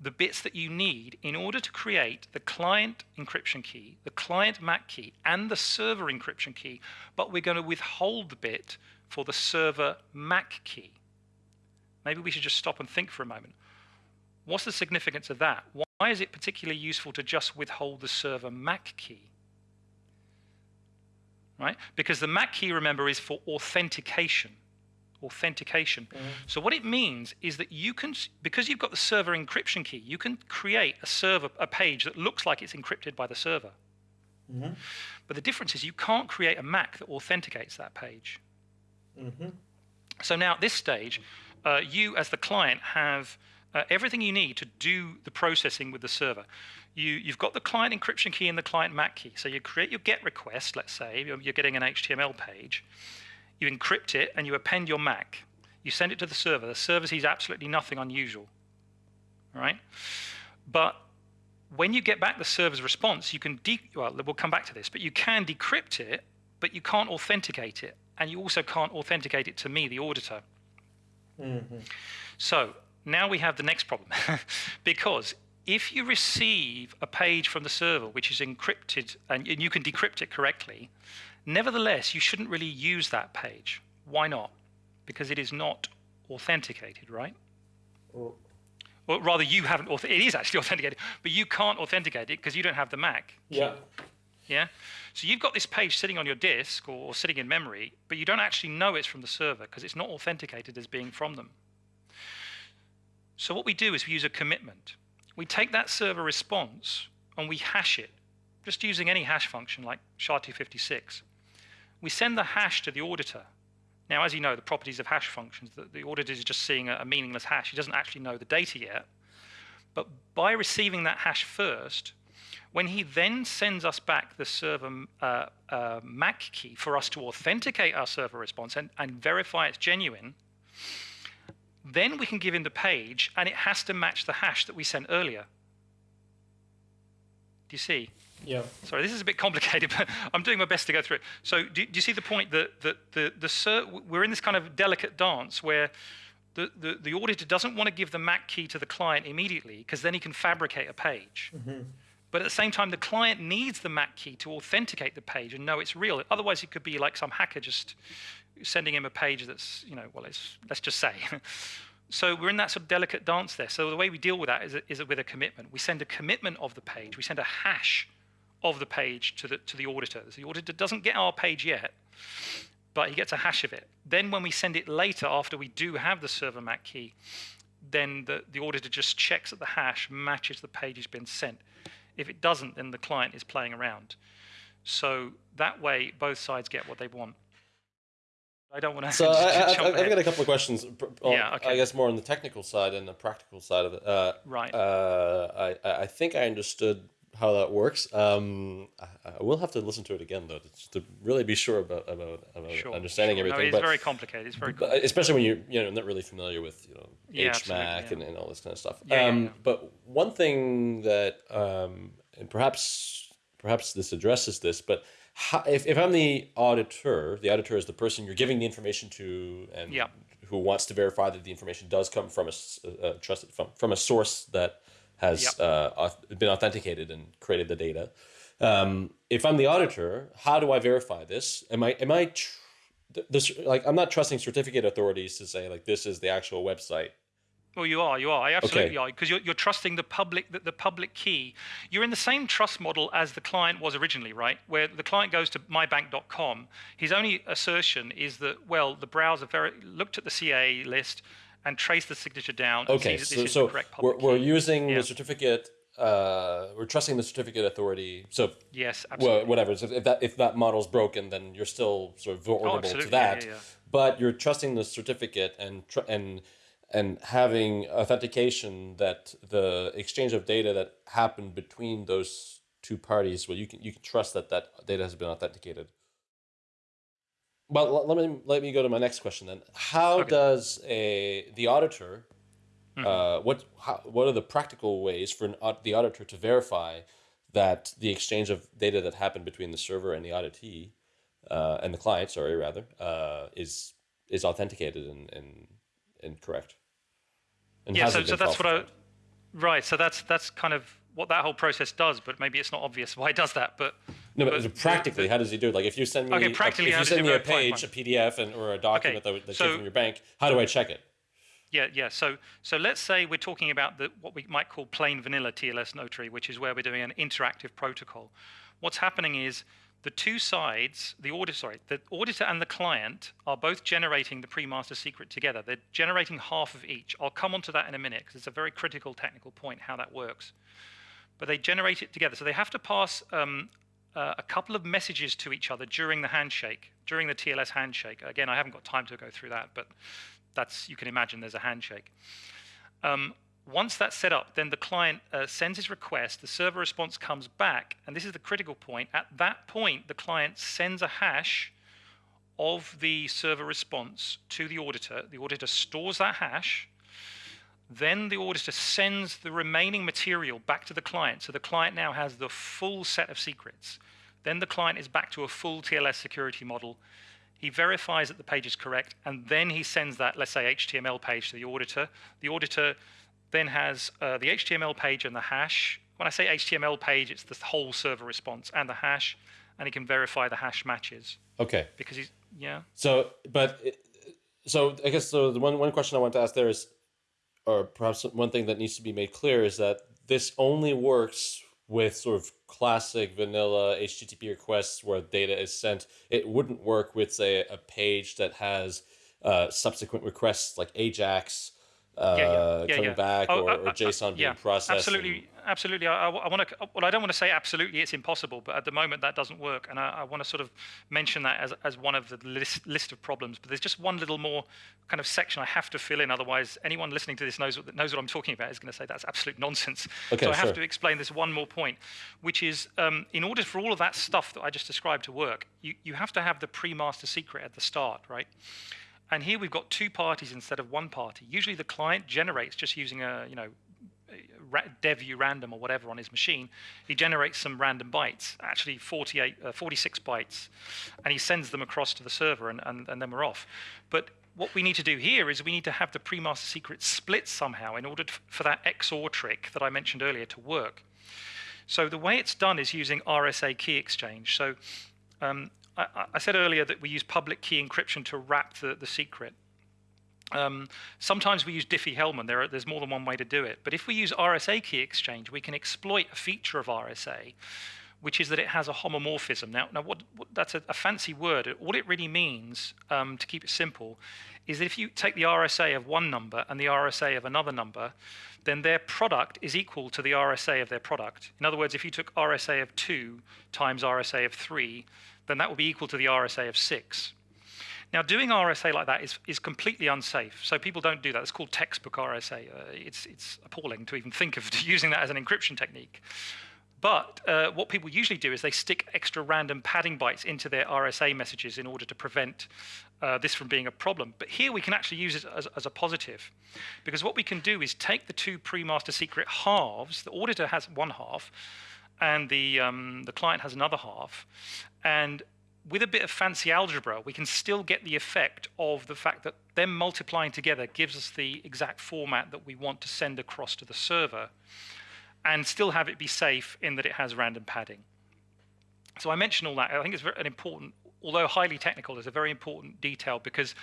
[SPEAKER 4] the bits that you need in order to create the client encryption key, the client MAC key, and the server encryption key, but we're going to withhold the bit for the server MAC key. Maybe we should just stop and think for a moment. What's the significance of that? Why is it particularly useful to just withhold the server MAC key? Right? Because the MAC key, remember, is for authentication. Authentication. So what it means is that you can, because you've got the server encryption key, you can create a server, a page that looks like it's encrypted by the server. But the difference is you can't create a MAC that authenticates that page. So now at this stage, uh, you as the client have uh, everything you need to do the processing with the server. You, you've got the client encryption key and the client MAC key. So you create your GET request, let's say, you're, you're getting an HTML page. You encrypt it and you append your MAC. You send it to the server. The server sees absolutely nothing unusual. right? But when you get back the server's response, you can, de- well, we'll come back to this, but you can decrypt it, but you can't authenticate it. And you also can't authenticate it to me, the auditor. Mm-hmm. So now we have the next problem. because if you receive a page from the server which is encrypted and you can decrypt it correctly, nevertheless, you shouldn't really use that page. Why not? Because it is not authenticated, right? Or rather, you haven't, auth- it is actually authenticated, but you can't authenticate it because you don't have the MAC.
[SPEAKER 3] Yeah.
[SPEAKER 4] Yeah. So you've got this page sitting on your disk or, or sitting in memory, but you don't actually know it's from the server because it's not authenticated as being from them. So what we do is we use a commitment. We take that server response and we hash it, just using any hash function like SHA-256. We send the hash to the auditor. Now, as you know, the properties of hash functions, the, the auditor is just seeing a, a meaningless hash. He doesn't actually know the data yet. But by receiving that hash first, when he then sends us back the server uh, uh, MAC key for us to authenticate our server response and, and verify it's genuine, then we can give him the page and it has to match the hash that we sent earlier. Do you see?
[SPEAKER 3] Yeah.
[SPEAKER 4] Sorry, this is a bit complicated, but I'm doing my best to go through it. So, do, do you see the point that, that the, the ser- we're in this kind of delicate dance where the, the, the auditor doesn't want to give the MAC key to the client immediately because then he can fabricate a page. Mm-hmm. But at the same time, the client needs the MAC key to authenticate the page and know it's real. Otherwise, it could be like some hacker just sending him a page that's, you know, well, it's, let's just say. so we're in that sort of delicate dance there. So the way we deal with that is, is with a commitment. We send a commitment of the page. We send a hash of the page to the, to the auditor. So the auditor doesn't get our page yet, but he gets a hash of it. Then when we send it later, after we do have the server MAC key, then the, the auditor just checks that the hash matches the page has been sent. If it doesn't, then the client is playing around. So that way, both sides get what they want. I don't want to.
[SPEAKER 2] So I, I've got a couple of questions. On,
[SPEAKER 4] Yeah, okay.
[SPEAKER 2] I guess more on the technical side and the practical side of it. Uh,
[SPEAKER 4] Right.
[SPEAKER 2] Uh, I, I think I understood how that works. Um, I, I will have to listen to it again though, to, to really be sure about about, about
[SPEAKER 4] Sure,
[SPEAKER 2] understanding
[SPEAKER 4] sure.
[SPEAKER 2] everything.
[SPEAKER 4] No, it's
[SPEAKER 2] but,
[SPEAKER 4] very complicated. It's very
[SPEAKER 2] but especially when you're you know not really familiar with you know
[SPEAKER 4] Yeah,
[SPEAKER 2] HMAC
[SPEAKER 4] absolutely,
[SPEAKER 2] and, and all this kind of stuff.
[SPEAKER 4] Yeah, yeah,
[SPEAKER 2] um,
[SPEAKER 4] yeah.
[SPEAKER 2] But one thing that um, and perhaps perhaps this addresses this, but how, if if I'm the auditor, the auditor is the person you're giving the information to and
[SPEAKER 4] Yeah.
[SPEAKER 2] who wants to verify that the information does come from a trusted from, from a source that has
[SPEAKER 4] Yep.
[SPEAKER 2] uh, been authenticated and created the data. Um, if I'm the auditor, how do I verify this? Am I am I tr- this like I'm not trusting certificate authorities to say like this is the actual website.
[SPEAKER 4] Well, you are, you are, I absolutely
[SPEAKER 2] Okay.
[SPEAKER 4] are, because you're, you're trusting the public, the, the public key. You're in the same trust model as the client was originally, right? Where the client goes to mybank.com, his only assertion is that, well, the browser very, looked at the CA list and trace the signature down. and
[SPEAKER 2] Okay, so
[SPEAKER 4] is
[SPEAKER 2] so
[SPEAKER 4] the correct
[SPEAKER 2] we're, we're using
[SPEAKER 4] Yeah.
[SPEAKER 2] the certificate. Uh, we're trusting the certificate authority. So
[SPEAKER 4] Yes, absolutely.
[SPEAKER 2] whatever. So if that if that model's broken, then you're still sort of vulnerable to
[SPEAKER 4] absolutely. Yeah,
[SPEAKER 2] that.
[SPEAKER 4] yeah, yeah.
[SPEAKER 2] But you're trusting the certificate and tr- and and having authentication that the exchange of data that happened between those two parties, well, you can you can trust that that data has been authenticated. Well, let me let me go to my next question then. How
[SPEAKER 4] Okay.
[SPEAKER 2] does a the auditor uh, what how, what are the practical ways for an, the auditor to verify that the exchange of data that happened between the server and the auditee uh, and the client, sorry, rather, uh, is is authenticated and and, and correct? And
[SPEAKER 4] yeah, so, so that's what I, right. So that's that's kind of what that whole process does, but maybe it's not obvious why it does that. But
[SPEAKER 2] No, but,
[SPEAKER 4] but
[SPEAKER 2] practically,
[SPEAKER 4] the-
[SPEAKER 2] how does he do it? Like, if you send me,
[SPEAKER 4] Okay, practically,
[SPEAKER 2] a-
[SPEAKER 4] if
[SPEAKER 2] you send me a page, a PDF, and or a document that, that
[SPEAKER 4] so-
[SPEAKER 2] came from your bank, how do I check it?
[SPEAKER 4] Yeah, yeah. So, so let's say we're talking about the what we might call plain vanilla TLS notary, which is where we're doing an interactive protocol. What's happening is the two sides, the auditor, sorry, the auditor and the client are both generating the pre-master secret together. They're generating half of each. I'll come onto that in a minute because it's a very critical technical point how that works. But they generate it together. So they have to pass um, uh, a couple of messages to each other during the handshake, during the TLS handshake. Again, I haven't got time to go through that, but that's you can imagine there's a handshake. Um, once that's set up, then the client uh, sends his request, the server response comes back, and this is the critical point. At that point, the client sends a hash of the server response to the auditor. The auditor stores that hash. Then the auditor sends the remaining material back to the client. So the client now has the full set of secrets. Then the client is back to a full TLS security model. He verifies that the page is correct, and then he sends that, let's say, HTML page to the auditor. The auditor then has uh, the HTML page and the hash. When I say HTML page, it's the whole server response and the hash, and he can verify the hash matches.
[SPEAKER 2] Okay.
[SPEAKER 4] Because he's yeah.
[SPEAKER 2] So, but so I guess so. The one one question I want to ask there is, or perhaps one thing that needs to be made clear is that this only works with sort of classic vanilla HTTP requests where data is sent. It wouldn't work with say a page that has uh, subsequent requests like AJAX uh, yeah, yeah, coming yeah, back oh, or, uh, or, JSON being processed.
[SPEAKER 4] Absolutely. Absolutely. I, I want to. Well, I don't want to say absolutely it's impossible, but at the moment that doesn't work, and I, I want to sort of mention that as as one of the list list of problems. But there's just one little more kind of section I have to fill in. Otherwise, anyone listening to this knows what knows what I'm talking about is going to say that's absolute nonsense.
[SPEAKER 2] Okay,
[SPEAKER 4] so I
[SPEAKER 2] sure.
[SPEAKER 4] have to explain this one more point, which is um, in order for all of that stuff that I just described to work, you you have to have the pre-master secret at the start, right? And here we've got two parties instead of one party. Usually the client generates just using a, you know, /dev/urandom or whatever on his machine. He generates some random bytes, actually 48, uh, 46 bytes, and he sends them across to the server and, and, and then we're off. But what we need to do here is we need to have the pre-master secret split somehow in order to, for that XOR trick that I mentioned earlier to work. So the way it's done is using RSA key exchange. So um, I, I, said earlier that we use public key encryption to wrap the, the secret. Um, sometimes we use Diffie-Hellman. There there's more than one way to do it. But if we use RSA key exchange, we can exploit a feature of RSA, which is that it has a homomorphism. Now, now what, what that's a, a, fancy word. All it really means, um, to keep it simple, is that if you take the RSA of one number and the RSA of another number, then their product is equal to the RSA of their product. In other words, if you took RSA of 2 times RSA of 3, then that will be equal to the RSA of 6. Now, doing RSA like that is, is completely unsafe. So people don't do that. It's called textbook RSA. Uh, it's, it's appalling to even think of using that as an encryption technique. But uh, what people usually do is they stick extra random padding bytes into their RSA messages in order to prevent uh, this from being a problem. But here we can actually use it as, as, a positive. Because what we can do is take the two pre-master secret halves, the auditor has one half, and the, um, the client has another half. And with a bit of fancy algebra, we can still get the effect of the fact that them multiplying together gives us the exact format that we want to send across to the server and still have it be safe in that it has random padding. So I mentioned all that. I think it's an important, although highly technical, is a very important detail because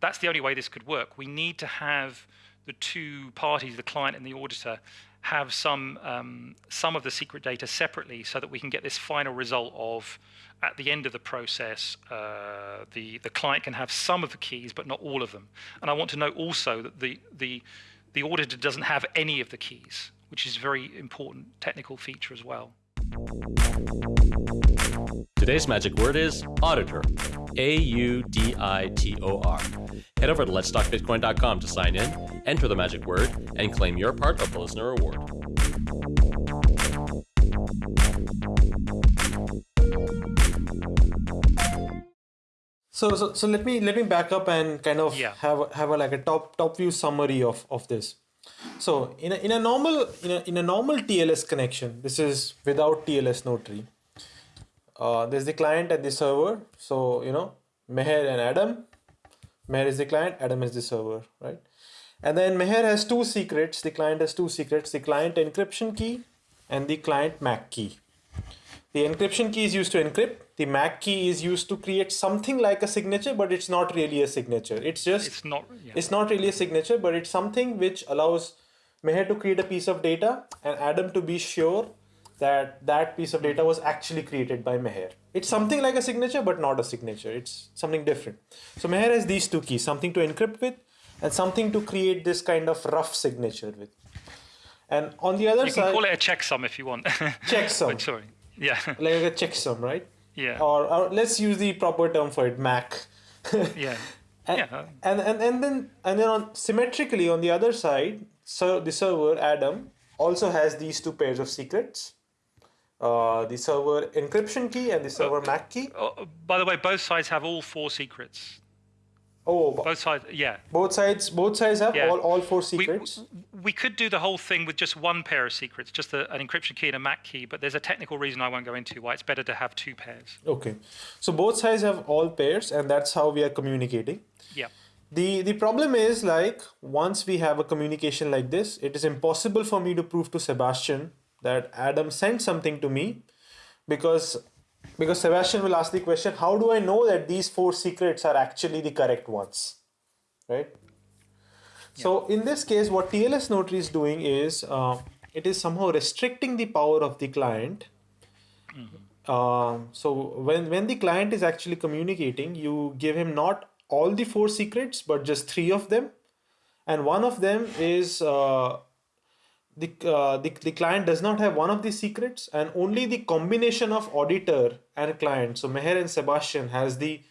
[SPEAKER 4] that's the only way this could work. We need to have the two parties, the client and the auditor, have some um, some of the secret data separately so that we can get this final result of at the end of the process uh, the the client can have some of the keys but not all of them and I want to note also that the the the auditor doesn't have any of the keys which is a very important technical feature as well.
[SPEAKER 2] Today's magic word is auditor. A U D I T O R. Head over to letstalkbitcoin.com to sign in, enter the magic word, and claim your part of the listener reward.
[SPEAKER 3] So, so, so let me let me back up and kind of
[SPEAKER 4] yeah.
[SPEAKER 3] have have a, like a top top view summary of of this. So in a, in a normal in a, in a normal TLS connection, this is without TLS notary. Uh, there's the client and the server. So you know Meher and Adam. Meher is the client, Adam is the server, right? And then Meher has two secrets. The client has two secrets: the client encryption key and the client MAC key. The encryption key is used to encrypt. The MAC key is used to create something like a signature, but it's not really a signature. It's just
[SPEAKER 4] it's not
[SPEAKER 3] yeah. it's not really a signature, but it's something which allows Meher to create a piece of data and Adam to be sure that that piece of data was actually created by Meher. It's something like a signature, but not a signature. It's something different. So Meher has these two keys, something to encrypt with and something to create this kind of rough signature with. And on the other
[SPEAKER 4] you
[SPEAKER 3] side,
[SPEAKER 4] can call it a checksum if you want.
[SPEAKER 3] checksum.
[SPEAKER 4] sorry. Yeah.
[SPEAKER 3] like a checksum, right?
[SPEAKER 4] Yeah.
[SPEAKER 3] Or, or let's use the proper term for it, MAC.
[SPEAKER 4] yeah.
[SPEAKER 3] And,
[SPEAKER 4] Yeah.
[SPEAKER 3] and, and and then and then on symmetrically on the other side, so the server Adam also has these two pairs of secrets. Uh, the server encryption key and the server MAC key.
[SPEAKER 4] Oh, by the way, both sides have all four secrets.
[SPEAKER 3] Oh,
[SPEAKER 4] Both sides, yeah.
[SPEAKER 3] both sides both sides have
[SPEAKER 4] Yeah.
[SPEAKER 3] all, all four
[SPEAKER 4] We,
[SPEAKER 3] secrets.
[SPEAKER 4] we could do the whole thing with just one pair of secrets, just a, an encryption key and a MAC key, but there's a technical reason I won't go into why it's better to have two pairs.
[SPEAKER 3] Okay, so both sides have all pairs, and that's how we are communicating.
[SPEAKER 4] Yeah.
[SPEAKER 3] The the problem is like once we have a communication like this, it is impossible for me to prove to Sebastian that Adam sent something to me because because Sebastian will ask the question, how do I know that these four secrets are actually the correct ones? Right? So in this case, what TLS Notary is doing is uh, it is somehow restricting the power of the client. Uh, so when when the client is actually communicating, you give him not all the four secrets, but just three of them, and one of them is uh, the, uh, the the client does not have one of the secrets, and only the combination of auditor and client. So Meher and Sebastian has the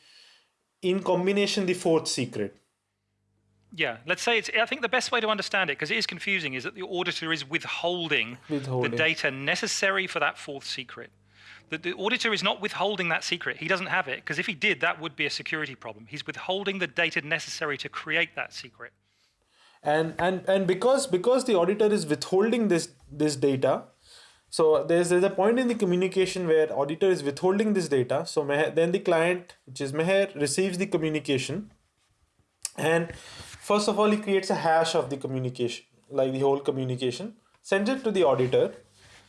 [SPEAKER 3] in combination the fourth secret.
[SPEAKER 4] Yeah, let's say it's. I think the best way to understand it, because it is confusing, is that the auditor is withholding,
[SPEAKER 3] Withholding.
[SPEAKER 4] the data necessary for that fourth secret. The, the auditor is not withholding that secret. He doesn't have it, because if he did, that would be a security problem. He's withholding the data necessary to create that secret.
[SPEAKER 3] And and and because because the auditor is withholding this this data so there's there's a point in the communication where auditor is withholding this data so Meher, then the client which is Meher receives the communication and first of all he creates a hash of the communication like the whole communication sends it to the auditor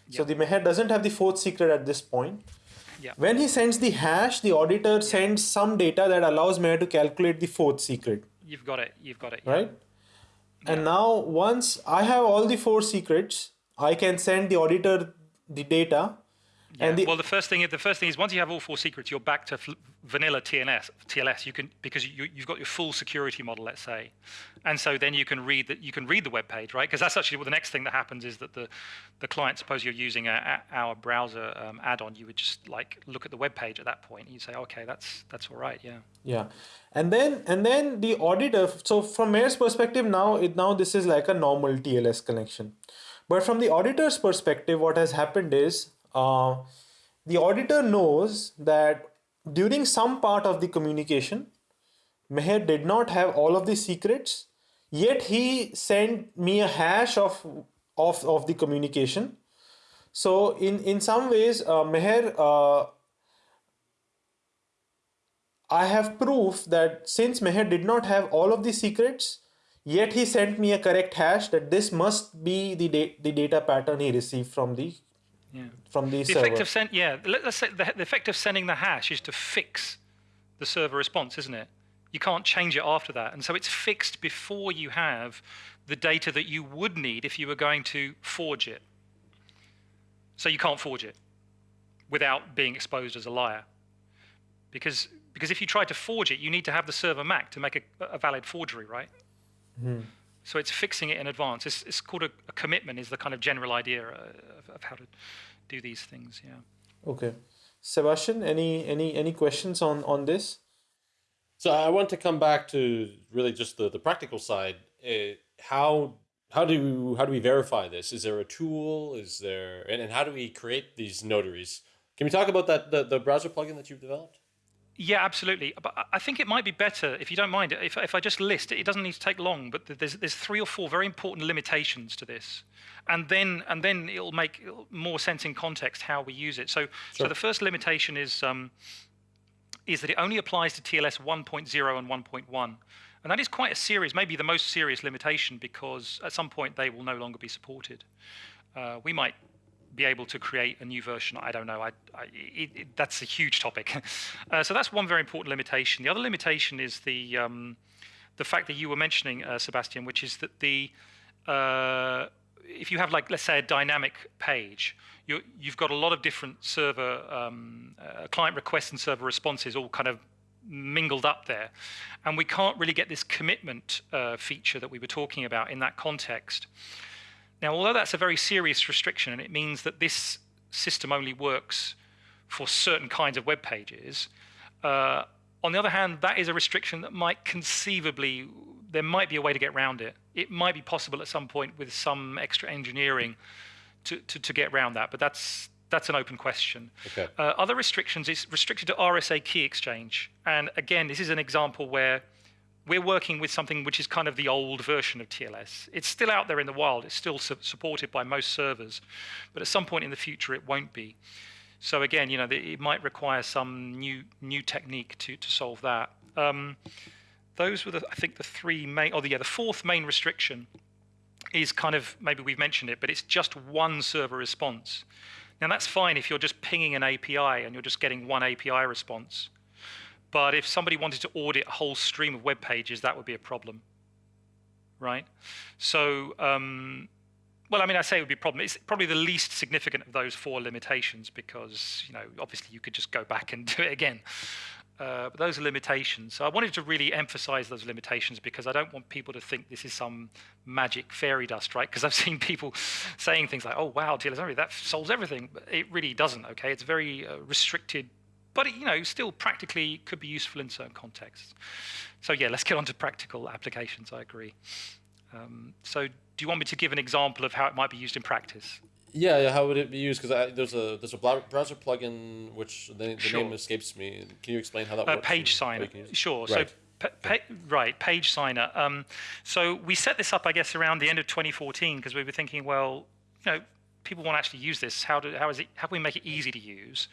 [SPEAKER 3] so the Meher doesn't have the fourth secret at this point
[SPEAKER 4] Yeah.
[SPEAKER 3] when he sends the hash the auditor sends some data that allows Meher to calculate the fourth secret
[SPEAKER 4] You've got it. You've got it. yeah.
[SPEAKER 3] right? And now once I have all the four secrets, I can send the auditor the data.
[SPEAKER 4] Yeah.
[SPEAKER 3] The,
[SPEAKER 4] well, the first thing the first thing is once you have all four secrets, you're back to vanilla TLS. TLS. You can because you, you've got your full security model, let's say, and so then you can read that you can read the web page, right? Because that's actually what the next thing that happens is that the the client, suppose you're using a, a, our browser um, add-on, you would just like look at the web page at that point. And you say, okay, that's that's all right, yeah.
[SPEAKER 3] yeah, and then and then the auditor. So from Meher's perspective, now it now this is like a normal TLS connection, but from the auditor's perspective, what has happened is uh, the auditor knows that during some part of the communication, Meher did not have all of the secrets, yet he sent me a hash of of, of the communication. So in in some ways, uh, Meher, uh, I have proof that since Meher did not have all of the secrets, yet he sent me a correct hash that this must be the da- the data pattern he received from the
[SPEAKER 4] Yeah.
[SPEAKER 3] from the,
[SPEAKER 4] The
[SPEAKER 3] server.
[SPEAKER 4] effect of send, yeah, let, us say the, the effect of sending the hash is to fix the server response, isn't it? You can't change it after that, and so it's fixed before you have the data that you would need if you were going to forge it. So you can't forge it without being exposed as a liar, because because if you try to forge it, you need to have the server MAC to make a, a valid forgery, right? Hmm. So it's fixing it in advance. It's, it's called a, a commitment. Is the kind of general idea uh, of, of how to do these things. Yeah.
[SPEAKER 3] Okay, Sebastian, any any any questions on on this?
[SPEAKER 2] So I want to come back to really just the, the practical side. Uh, how how do how do we verify this? Is there a tool? Is there and, and how do we create these notaries? Can we talk about that the, the browser plugin that you've developed?
[SPEAKER 4] Yeah, absolutely. But I- think it might be better if you don't mind if if I just list it. It doesn't need to take long, but there's there's three or four very important limitations to this, and then and then it'll make more sense in context how we use it. So so the first limitation is um, is that it only applies to TLS 1.0 and 1.1. And that is quite a serious, maybe the most serious limitation because at some point they will no longer be supported. Uh, we might be able to create a new version. I don't know. I, I, it, it, that's a huge topic. Uh, so that's one very important limitation. The other limitation is the um, the fact that you were mentioning, uh, Sebastian, which is that the uh, if you have like let's say a dynamic page, you you've got a lot of different server um, uh, client requests and server responses all kind of mingled up there, and we can't really get this commitment uh, feature that we were talking about in that context. Now, although that's a very serious restriction, and it means that this system only works for certain kinds of web pages. Uh, on the other hand, that is a restriction that might conceivably, there might be a way to get around it. It might be possible at some point with some extra engineering to, to, to get around that, but that's that's an open question.
[SPEAKER 2] Okay.
[SPEAKER 4] Uh, other restrictions is restricted to RSA key exchange, and again, this is an example where we're working with something which is kind of the old version of TLS. It's still out there in the wild. It's still su supported by most servers, but at some point in the future, it won't be. So again, you know, it might require some new new technique to to solve that. Um, those were the, I think, the three main. Oh, yeah, the fourth main restriction is kind of maybe we've mentioned it, but it's just one server response. Now that's fine if you're just pinging an API and you're just getting one API response. But if somebody wanted to audit a whole stream of web pages, that would be a problem, right? So um, well, I mean, I say it would be a problem. It's probably the least significant of those four limitations because, you know, obviously you could just go back and do it again. Uh, but those are limitations. So I wanted to really emphasize those limitations because I don't want people to think this is some magic fairy dust, right? Because I've seen people saying things like, oh, wow, TLS that solves everything. But it really doesn't, okay? It's very uh, restricted, but, it, you know, still practically could be useful in certain contexts. So yeah, let's get on to practical applications, I agree. Um, so do you want me to give an example of how it might be used in practice?
[SPEAKER 2] Yeah, yeah how would it be used? Because there's a there's a browser plugin which the, the sure. name escapes me. Can you explain how that uh, works?
[SPEAKER 4] Page Signer, sure. Right. So right, Page Signer. Um, so we set this up, I guess, around the end of 2014 because we were thinking, well, you know, people want to actually use this. How do how is it? How can we make it easy to use?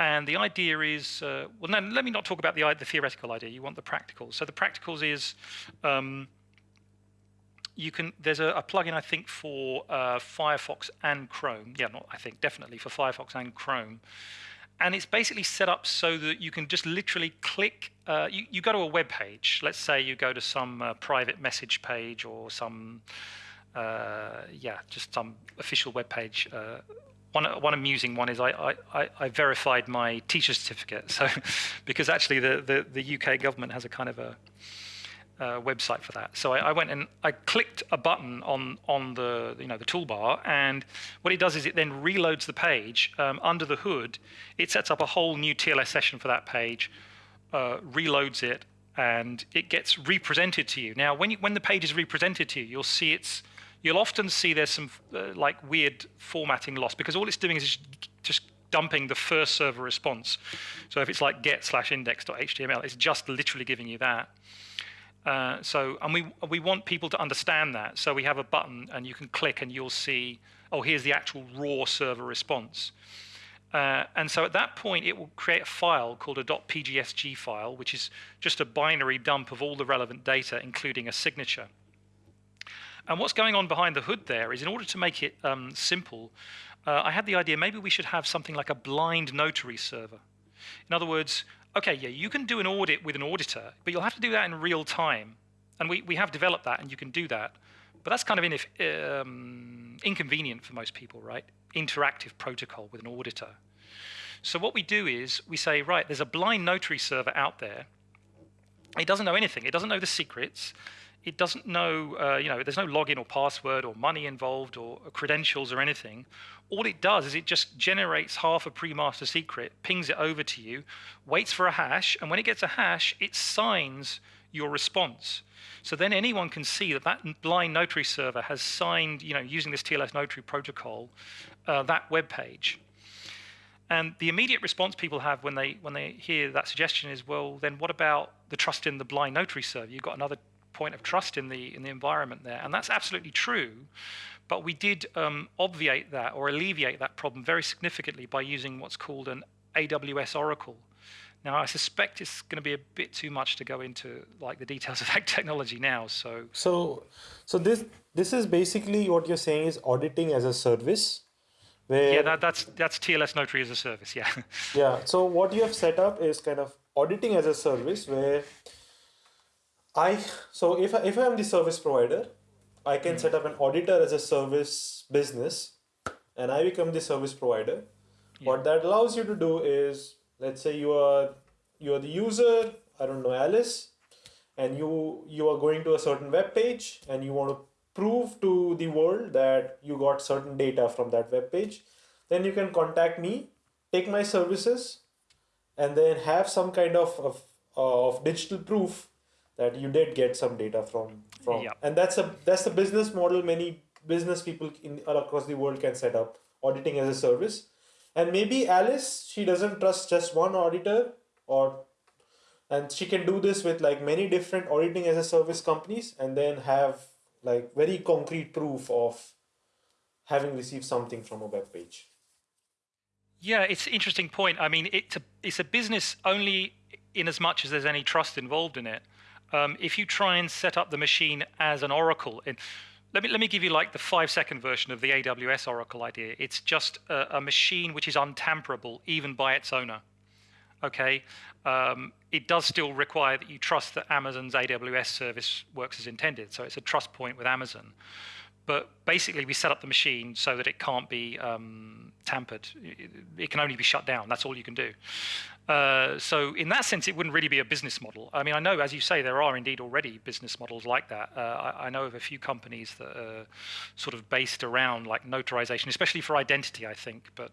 [SPEAKER 4] And the idea is, uh, well, no, let me not talk about the the theoretical idea. You want the practicals. So the practicals is. Um, you can there's a, a plugin I think for uh, Firefox and Chrome. Yeah, not I think definitely for Firefox and Chrome. And it's basically set up so that you can just literally click. Uh, you, you go to a web page. Let's say you go to some uh, private message page or some, uh, yeah, just some official web page. One, one amusing one is I, I, I verified my teacher certificate. So, because actually the, the, the UK government has a kind of a uh, website for that. So I, I, went and I clicked a button on on the you know the toolbar, and what it does is it then reloads the page um, under the hood. It sets up a whole new TLS session for that page, uh, reloads it, and it gets represented to you. Now, when you, when the page is represented to you, you'll see it's you'll often see there's some uh, like weird formatting loss because all it's doing is just dumping the first server response. So if it's like get slash index.html, it's just literally giving you that. Uh, so, and we we want people to understand that. So we have a button, and you can click, and you'll see, oh, here's the actual raw server response. Uh, and so at that point, it will create a file called a .pgsg file, which is just a binary dump of all the relevant data, including a signature. And what's going on behind the hood there is in order to make it um, simple, uh, I had the idea maybe we should have something like a blind notary server. In other words, okay, yeah, you can do an audit with an auditor, but you'll have to do that in real time. And we, we have developed that, and you can do that. But that's kind of um, inconvenient for most people, right? Interactive protocol with an auditor. So what we do is we say, right, there's a blind notary server out there. It doesn't know anything. It doesn't know the secrets. It doesn't know, uh, you know, there's no login or password or money involved or credentials or anything all it does is it just generates half a pre-master secret, pings it over to you, waits for a hash, and when it gets a hash, it signs your response. So then anyone can see that that blind notary server has signed, you know, using this TLS notary protocol, uh, that web page. And the immediate response people have when they when they hear that suggestion is, well, then what about the trust in the blind notary server? You've got another point of trust in the in the environment there, and that's absolutely true. But we did um, obviate that or alleviate that problem very significantly by using what's called an AWS Oracle. Now, I suspect it's going to be a bit too much to go into like the details of that technology now. So,
[SPEAKER 3] so, so this this is basically what you're saying is auditing as a service.
[SPEAKER 4] Where, yeah, that, that's that's TLS Notary as a service. Yeah.
[SPEAKER 3] yeah. So what you have set up is kind of auditing as a service where I so if I, if I am the service provider, I can hmm. set up an auditor as a service business, and I become the service provider. What that allows you to do is, let's say you are you are the user. I don't know Alice, and you you are going to a certain web page and you want to prove to the world that you got certain data from that web page then you can contact me take my services and then have some kind of of, of digital proof that you did get some data from from
[SPEAKER 4] Yeah.
[SPEAKER 3] and that's a that's the business model many business people in across the world can set up auditing as a service and maybe alice she doesn't trust just one auditor or and she can do this with like many different auditing as a service companies and then have like very concrete proof of having received something from a web page
[SPEAKER 4] Yeah, it's an interesting point. I mean, it's a it's a business only in as much as there's any trust involved in it. Um, if you try and set up the machine as an oracle, in, let me let me give you like the five second version of the AWS oracle idea. It's just a, a machine which is untamperable even by its owner. Okay, um, it does still require that you trust that Amazon's AWS service works as intended. So it's a trust point with Amazon but basically we set up the machine so that it can't be um, tampered. It, it can only be shut down. That's all you can do. Uh, so in that sense, it wouldn't really be a business model. I mean, I know, as you say, there are indeed already business models like that. Uh, I, I know of a few companies that are sort of based around like notarization, especially for identity, I think. But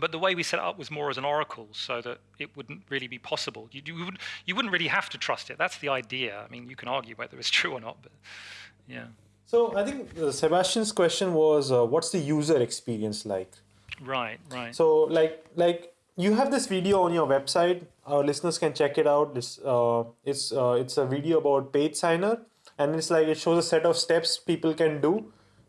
[SPEAKER 4] but the way we set it up was more as an oracle, so that it wouldn't really be possible. You, you wouldn't you wouldn't really have to trust it. That's the idea. I mean, you can argue whether it's true or not, but yeah.
[SPEAKER 3] So i think uh, sebastian's question was uh, what's the user experience like
[SPEAKER 4] Right, right.
[SPEAKER 3] so like like you have this video on your website our listeners can check it out this uh, it's uh, it's a video about page signer and it's like it shows a set of steps people can do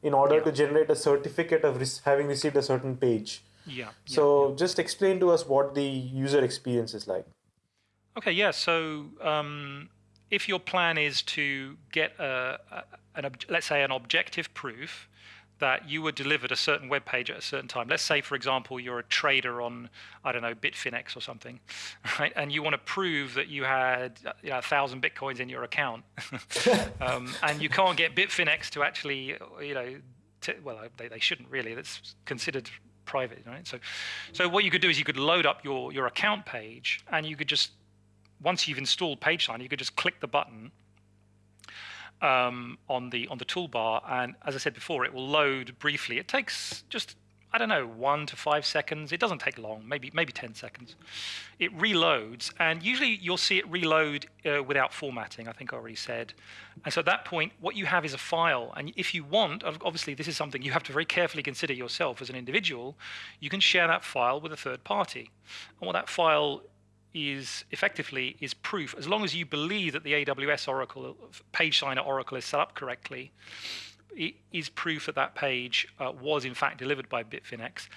[SPEAKER 3] in order to generate a certificate of having received a certain page
[SPEAKER 4] yeah. yeah,
[SPEAKER 3] so just explain to us what the user experience is like
[SPEAKER 4] Okay, yeah. So um, if your plan is to get a, a, an let's say an objective proof that you were delivered a certain web page at a certain time. Let's say, for example, you're a trader on I don't know Bitfinex or something, right? And you want to prove that you had uh, you know, a thousand bitcoins in your account, um, and you can't get Bitfinex to actually you know well they, they shouldn't really. That's considered private, right? So, so what you could do is you could load up your your account page, and you could just once you've installed PageSign, you could just click the button um, on the on the toolbar, and as I said before, it will load briefly. It takes just I don't know one to five seconds. It doesn't take long, maybe maybe ten seconds. It reloads, and usually you'll see it reload uh, without formatting. I think I already said. And so at that point, what you have is a file, and if you want, obviously this is something you have to very carefully consider yourself as an individual. You can share that file with a third party, and what that file is effectively is proof. As long as you believe that the AWS Oracle page signer Oracle is set up correctly it is proof that that page uh, was in fact delivered by Bitfinex.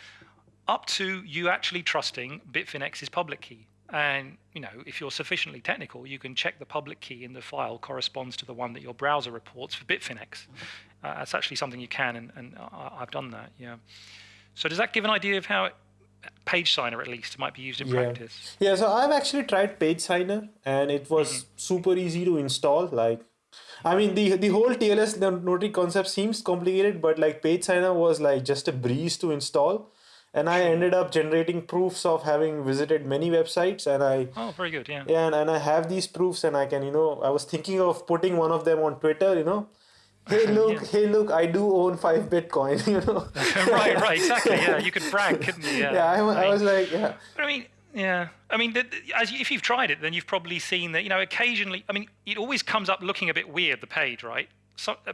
[SPEAKER 4] Up to you actually trusting Bitfinex's public key. And you know if you're sufficiently technical you can check the public key in the file corresponds to the one that your browser reports for Bitfinex. Uh, that's actually something you can and, and I- I've done that yeah. So does that give an idea of how it, page signer at least might be used in practice
[SPEAKER 3] Yeah, so I've actually tried Page Signer and it was mm-hmm. super easy to install. Like, I mean, the the whole TLS no- notary concept seems complicated, but like Page Signer was like just a breeze to install. And I ended up generating proofs of having visited many websites, and I
[SPEAKER 4] Oh, very good. Yeah.
[SPEAKER 3] yeah, and, and I have these proofs, and I can you know I was thinking of putting one of them on Twitter, you know. Hey look, hey look, I do own five Bitcoin, you know.
[SPEAKER 4] right. Right. Exactly. Yeah. You could brag, couldn't you? Yeah.
[SPEAKER 3] yeah, I, I was like, yeah.
[SPEAKER 4] But I mean, yeah. I mean, the, the- as you, if you've tried it, then you've probably seen that. You know, occasionally, I mean, it always comes up looking a bit weird. The page, right? So, uh,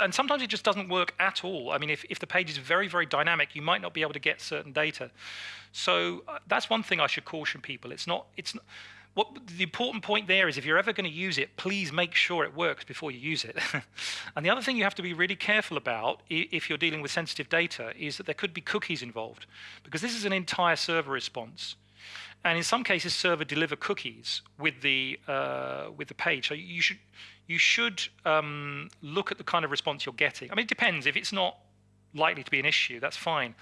[SPEAKER 4] and sometimes it just doesn't work at all. I mean, if, if the page is very, very dynamic, you might not be able to get certain data. So uh, that's one thing I should caution people. It's not. It's not, what the important point there is if you're ever going to use it, please make sure it works before you use it. and the other thing you have to be really careful about if you're dealing with sensitive data is that there could be cookies involved because this is an entire server response. And in some cases, server deliver cookies with the uh, with the page. So you should you should um, look at the kind of response you're getting. I mean, it depends. If it's not likely to be an issue, that's fine.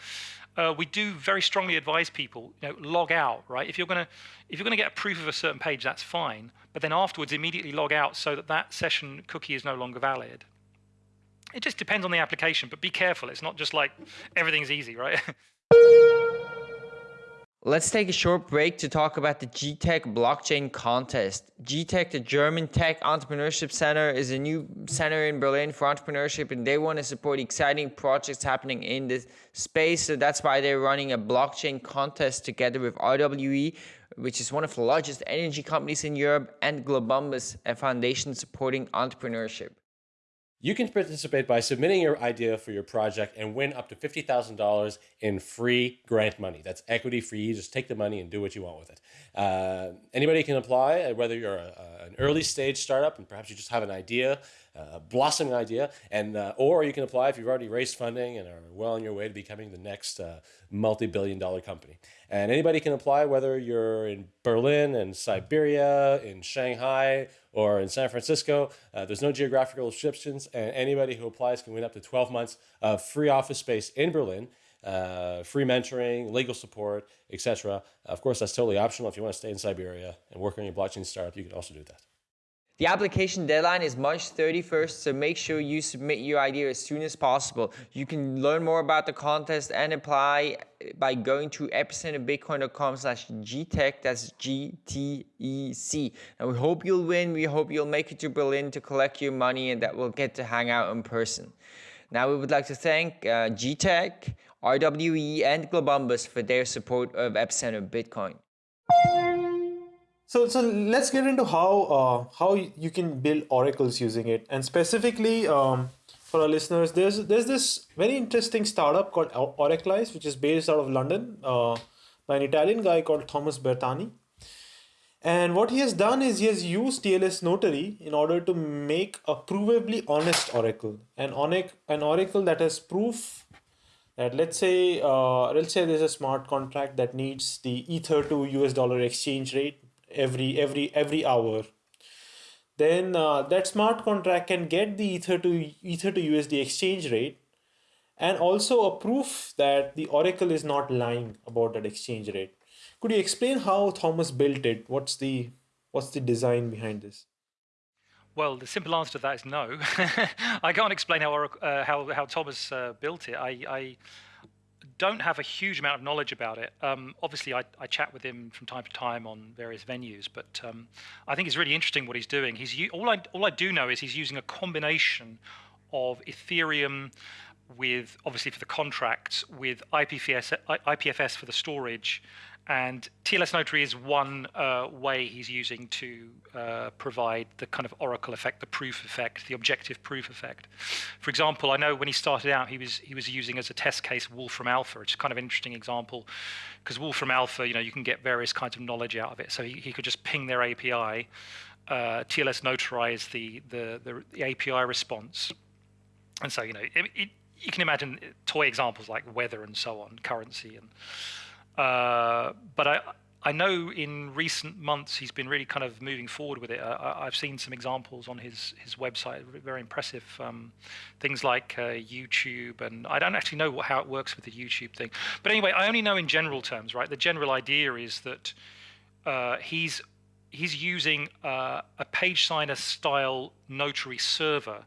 [SPEAKER 4] Uh, we do very strongly advise people, you know, log out, right? If you're gonna if you're gonna get a proof of a certain page, that's fine. But then afterwards, immediately log out so that that session cookie is no longer valid. it just depends on the application, but be careful. It's not just like everything's easy, right?
[SPEAKER 6] Let's take a short break to talk about the GTEC blockchain contest. GTEC, the German Tech Entrepreneurship Center, is a new center in Berlin for entrepreneurship, and they want to support exciting projects happening in this space. So that's why they're running a blockchain contest together with RWE, which is one of the largest energy companies in Europe, and Globumbus, a foundation supporting entrepreneurship.
[SPEAKER 2] You can participate by submitting your idea for your project and win up to $50,000 in free grant money. That's equity free. You just take the money and do what you want with it. Uh, anybody can apply, uh, whether you're a, a, an early stage startup and perhaps you just have an idea, a blossoming idea, and uh, or you can apply if you've already raised funding and are well on your way to becoming the next uh, multi-billion dollar company. And anybody can apply, whether you're in Berlin and Siberia, in Shanghai, or in San Francisco. Uh, there's no geographical restrictions, and anybody who applies can win up to 12 months of free office space in Berlin, uh, free mentoring, legal support, etc. Of course, that's totally optional. If you want to stay in Siberia and work on your blockchain startup, you can also do that.
[SPEAKER 6] The application deadline is March 31st, so make sure you submit your idea as soon as possible. You can learn more about the contest and apply by going to epicenterbitcoin.com slash GTEC, that's G-T-E-C. And we hope you'll win, we hope you'll make it to Berlin to collect your money and that we'll get to hang out in person. Now we would like to thank uh, GTEC, RWE and Globumbus for their support of Epicenter Bitcoin.
[SPEAKER 3] So, so let's get into how uh, how you can build oracles using it, and specifically um, for our listeners, there's there's this very interesting startup called Oraclize, which is based out of London uh, by an Italian guy called Thomas Bertani. And what he has done is he has used TLS Notary in order to make a provably honest oracle, an, an oracle that has proof that let's say uh, let's say there's a smart contract that needs the ether to US dollar exchange rate every every every hour then uh, that smart contract can get the ether to ether to usd exchange rate and also a proof that the oracle is not lying about that exchange rate could you explain how thomas built it what's the what's the design behind this
[SPEAKER 4] well, the simple answer to that is no. I can't explain how uh, how how Thomas uh, built it. I, I don't have a huge amount of knowledge about it. Um, obviously, I, I, chat with him from time to time on various venues, but um, I think it's really interesting what he's doing. He's all I all I do know is he's using a combination of Ethereum with obviously for the contracts with IPFS IPFS for the storage and TLS Notary is one uh, way he's using to uh, provide the kind of oracle effect, the proof effect, the objective proof effect. For example, I know when he started out, he was he was using as a test case Wolfram Alpha. It's kind of an interesting example because Wolfram Alpha, you know, you can get various kinds of knowledge out of it. So he, he could just ping their API, uh, TLS notarize the, the, the the API response, and so you know it, it, you can imagine toy examples like weather and so on, currency and but I, I know in recent months he's been really kind of moving forward with it. I, have seen some examples on his, his website, very impressive um, things like uh, YouTube, and I don't actually know what, how it works with the YouTube thing. But anyway, I only know in general terms, right? The general idea is that uh, he's he's using uh, a page signer style notary server.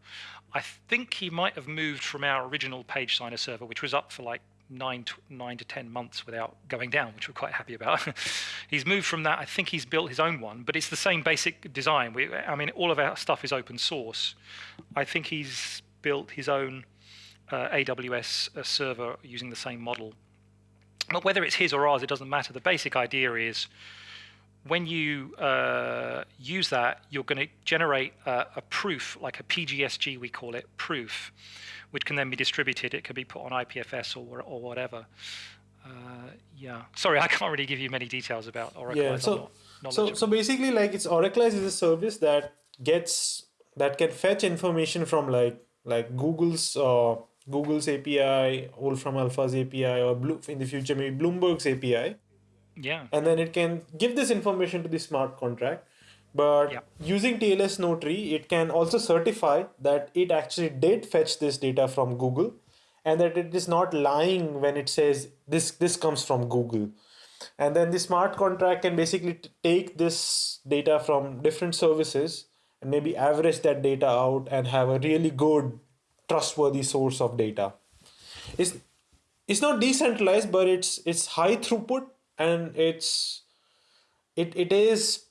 [SPEAKER 4] I think he might have moved from our original page signer server, which was up for like nine to, nine to ten months without going down, which we're quite happy about. he's moved from that. I think he's built his own one, but it's the same basic design. We, I mean, all of our stuff is open source. I think he's built his own uh, AWS uh, server using the same model. But whether it's his or ours, it doesn't matter. The basic idea is when you uh, use that, you're going to generate a proof, like a PGSG, we call it, proof which can then be distributed. It can be put on IPFS or, or whatever. Uh, yeah. Sorry, I can't really give you many details about Oracle.
[SPEAKER 3] Yeah. So, so, so basically, like it's Oraclize is a service that gets that can fetch information from like like Google's uh, Google's API, Wolfram Alpha's API, or Blue, in the future maybe Bloomberg's API.
[SPEAKER 4] Yeah.
[SPEAKER 3] And then it can give this information to the smart contract but yeah. using TLS Notary, it can also certify that it actually did fetch this data from Google and that it is not lying when it says this, this comes from Google. And then the smart contract can basically take this data from different services and maybe average that data out and have a really good trustworthy source of data. It's it's not decentralized, but it's it's high throughput and it's it, it is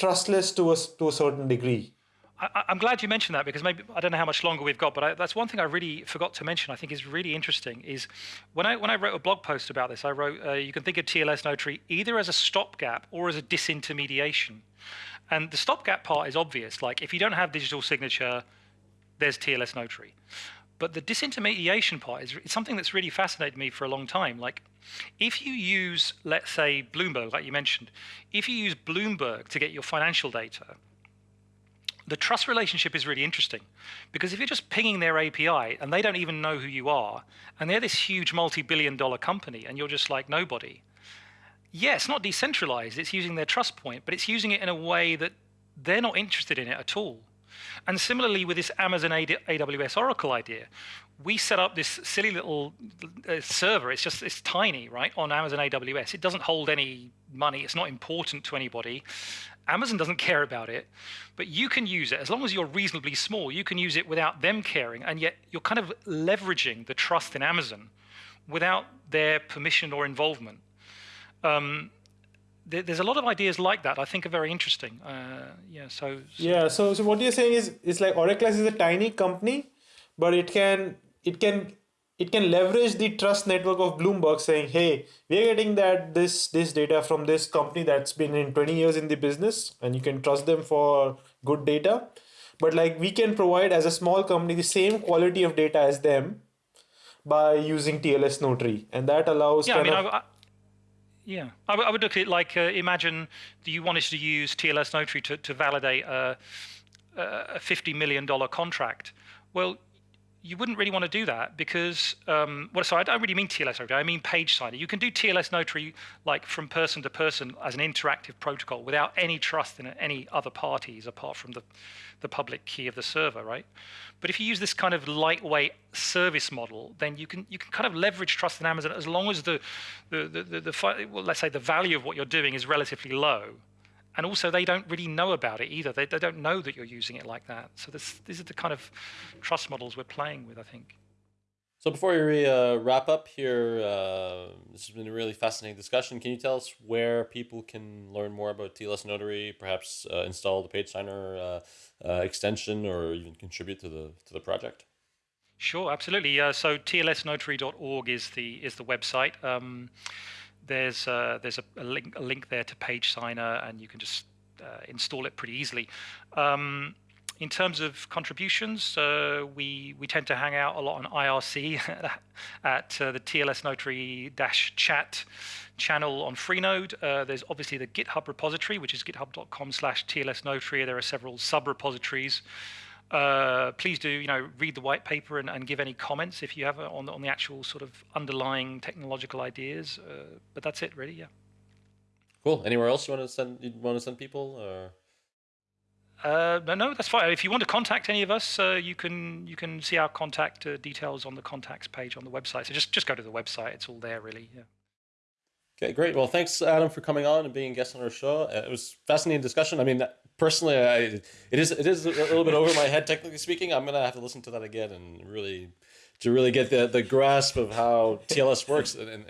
[SPEAKER 3] trustless to a, to a certain degree.
[SPEAKER 4] I, am glad you mentioned that because maybe I don't know how much longer we've got, but I, that's one thing I really forgot to mention. I think is really interesting is when I when I wrote a blog post about this, I wrote uh, you can think of TLS Notary either as a stopgap or as a disintermediation, and the stopgap part is obvious. Like if you don't have digital signature, there's TLS Notary, but the disintermediation part is something that's really fascinated me for a long time. Like if you use, let's say, Bloomberg, like you mentioned, if you use Bloomberg to get your financial data the trust relationship is really interesting because if you're just pinging their API and they don't even know who you are, and they're this huge multi billion dollar company and you're just like nobody, yeah, it's not decentralized, it's using their trust point, but it's using it in a way that they're not interested in it at all. And similarly with this Amazon AWS Oracle idea, we set up this silly little uh, server. It's just it's tiny, right, on Amazon AWS. It doesn't hold any money. It's not important to anybody. Amazon doesn't care about it, but you can use it as long as you're reasonably small. You can use it without them caring, and yet you're kind of leveraging the trust in Amazon without their permission or involvement. Um, there's a lot of ideas like that I think are very interesting. Uh, yeah, so,
[SPEAKER 3] so, yeah. So, so what you're saying is it's like Oracle is a tiny company, but it can it can it can leverage the trust network of Bloomberg saying, hey, we're getting that this this data from this company that's been in 20 years in the business and you can trust them for good data. But like we can provide as a small company the same quality of data as them by using TLS Notary. And that allows
[SPEAKER 4] yeah, I mean, of, I, yeah, I, would look at it like uh, imagine that you wanted to use TLS Notary to, to validate a, a $50 million contract. Well, you wouldn't really want to do that because, um, well, sorry, I don't really mean TLS Notary. I mean page signer. You can do TLS Notary like from person to person as an interactive protocol without any trust in any other parties apart from the, the public key of the server, right? But if you use this kind of lightweight service model, then you can you can kind of leverage trust in Amazon as long as the the the, the, the well, let's say the value of what you're doing is relatively low and also they don't really know about it either. They, they don't know that you're using it like that. So this, these are the kind of trust models we're playing with, I think.
[SPEAKER 2] So before we uh, wrap up here, uh, this has been a really fascinating discussion. Can you tell us where people can learn more about TLS Notary, perhaps uh, install the Page Signer uh, uh, extension, or even contribute to the to the project?
[SPEAKER 4] Sure, absolutely. Uh, so tlsnotary.org is the is the website. Um, there's uh, there's a, a, link a link there to Page Signer, and you can just uh, install it pretty easily. Um, in terms of contributions, uh, we we tend to hang out a lot on IRC at uh, the TLS Notary chat channel on Freenode. Uh, there's obviously the GitHub repository, which is github.com/slash TLS Notary. There are several sub repositories. Uh, please do you know read the white paper and, and give any comments if you have on the, on the actual sort of underlying technological ideas. Uh, but that's it, really. Yeah.
[SPEAKER 2] Cool. Anywhere else you want to send? You want to send people? Or?
[SPEAKER 4] Uh, no, no, that's fine. If you want to contact any of us, uh, you can you can see our contact uh, details on the contacts page on the website. So just just go to the website; it's all there, really. Yeah.
[SPEAKER 2] Okay, great. Well, thanks, Adam, for coming on and being a guest on our show. Uh, it was fascinating discussion. I mean, personally, I, it is it is a little bit over my head, technically speaking. I'm gonna have to listen to that again and really to really get the, the grasp of how TLS works, and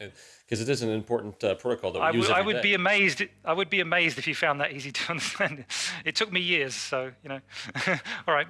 [SPEAKER 2] because it is an important uh, protocol that we I use.
[SPEAKER 4] Would, I would
[SPEAKER 2] day.
[SPEAKER 4] be amazed. I would be amazed if you found that easy to understand. It took me years, so you know. All right.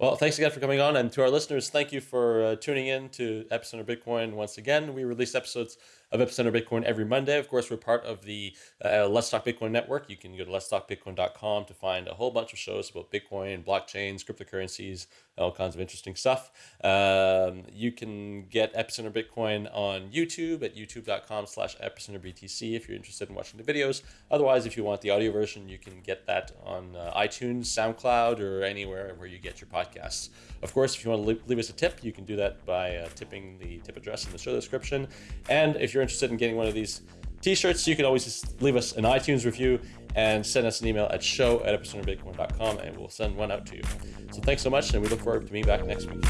[SPEAKER 2] Well, thanks again for coming on. And to our listeners, thank you for uh, tuning in to Epicenter Bitcoin once again. We release episodes of Epicenter Bitcoin every Monday. Of course, we're part of the uh, Let's Talk Bitcoin network. You can go to letstalkbitcoin.com to find a whole bunch of shows about Bitcoin, blockchains, cryptocurrencies, all kinds of interesting stuff. Um, you can get Epicenter Bitcoin on YouTube at youtube.com slash epicenterbtc if you're interested in watching the videos. Otherwise, if you want the audio version, you can get that on uh, iTunes, SoundCloud, or anywhere where you get your podcasts. Of course, if you want to leave us a tip, you can do that by uh, tipping the tip address in the show description. And if you're interested in getting one of these t-shirts, you can always just leave us an iTunes review and send us an email at show at epicenterbitcoin.com and we'll send one out to you. So thanks so much, and we look forward to being back next week.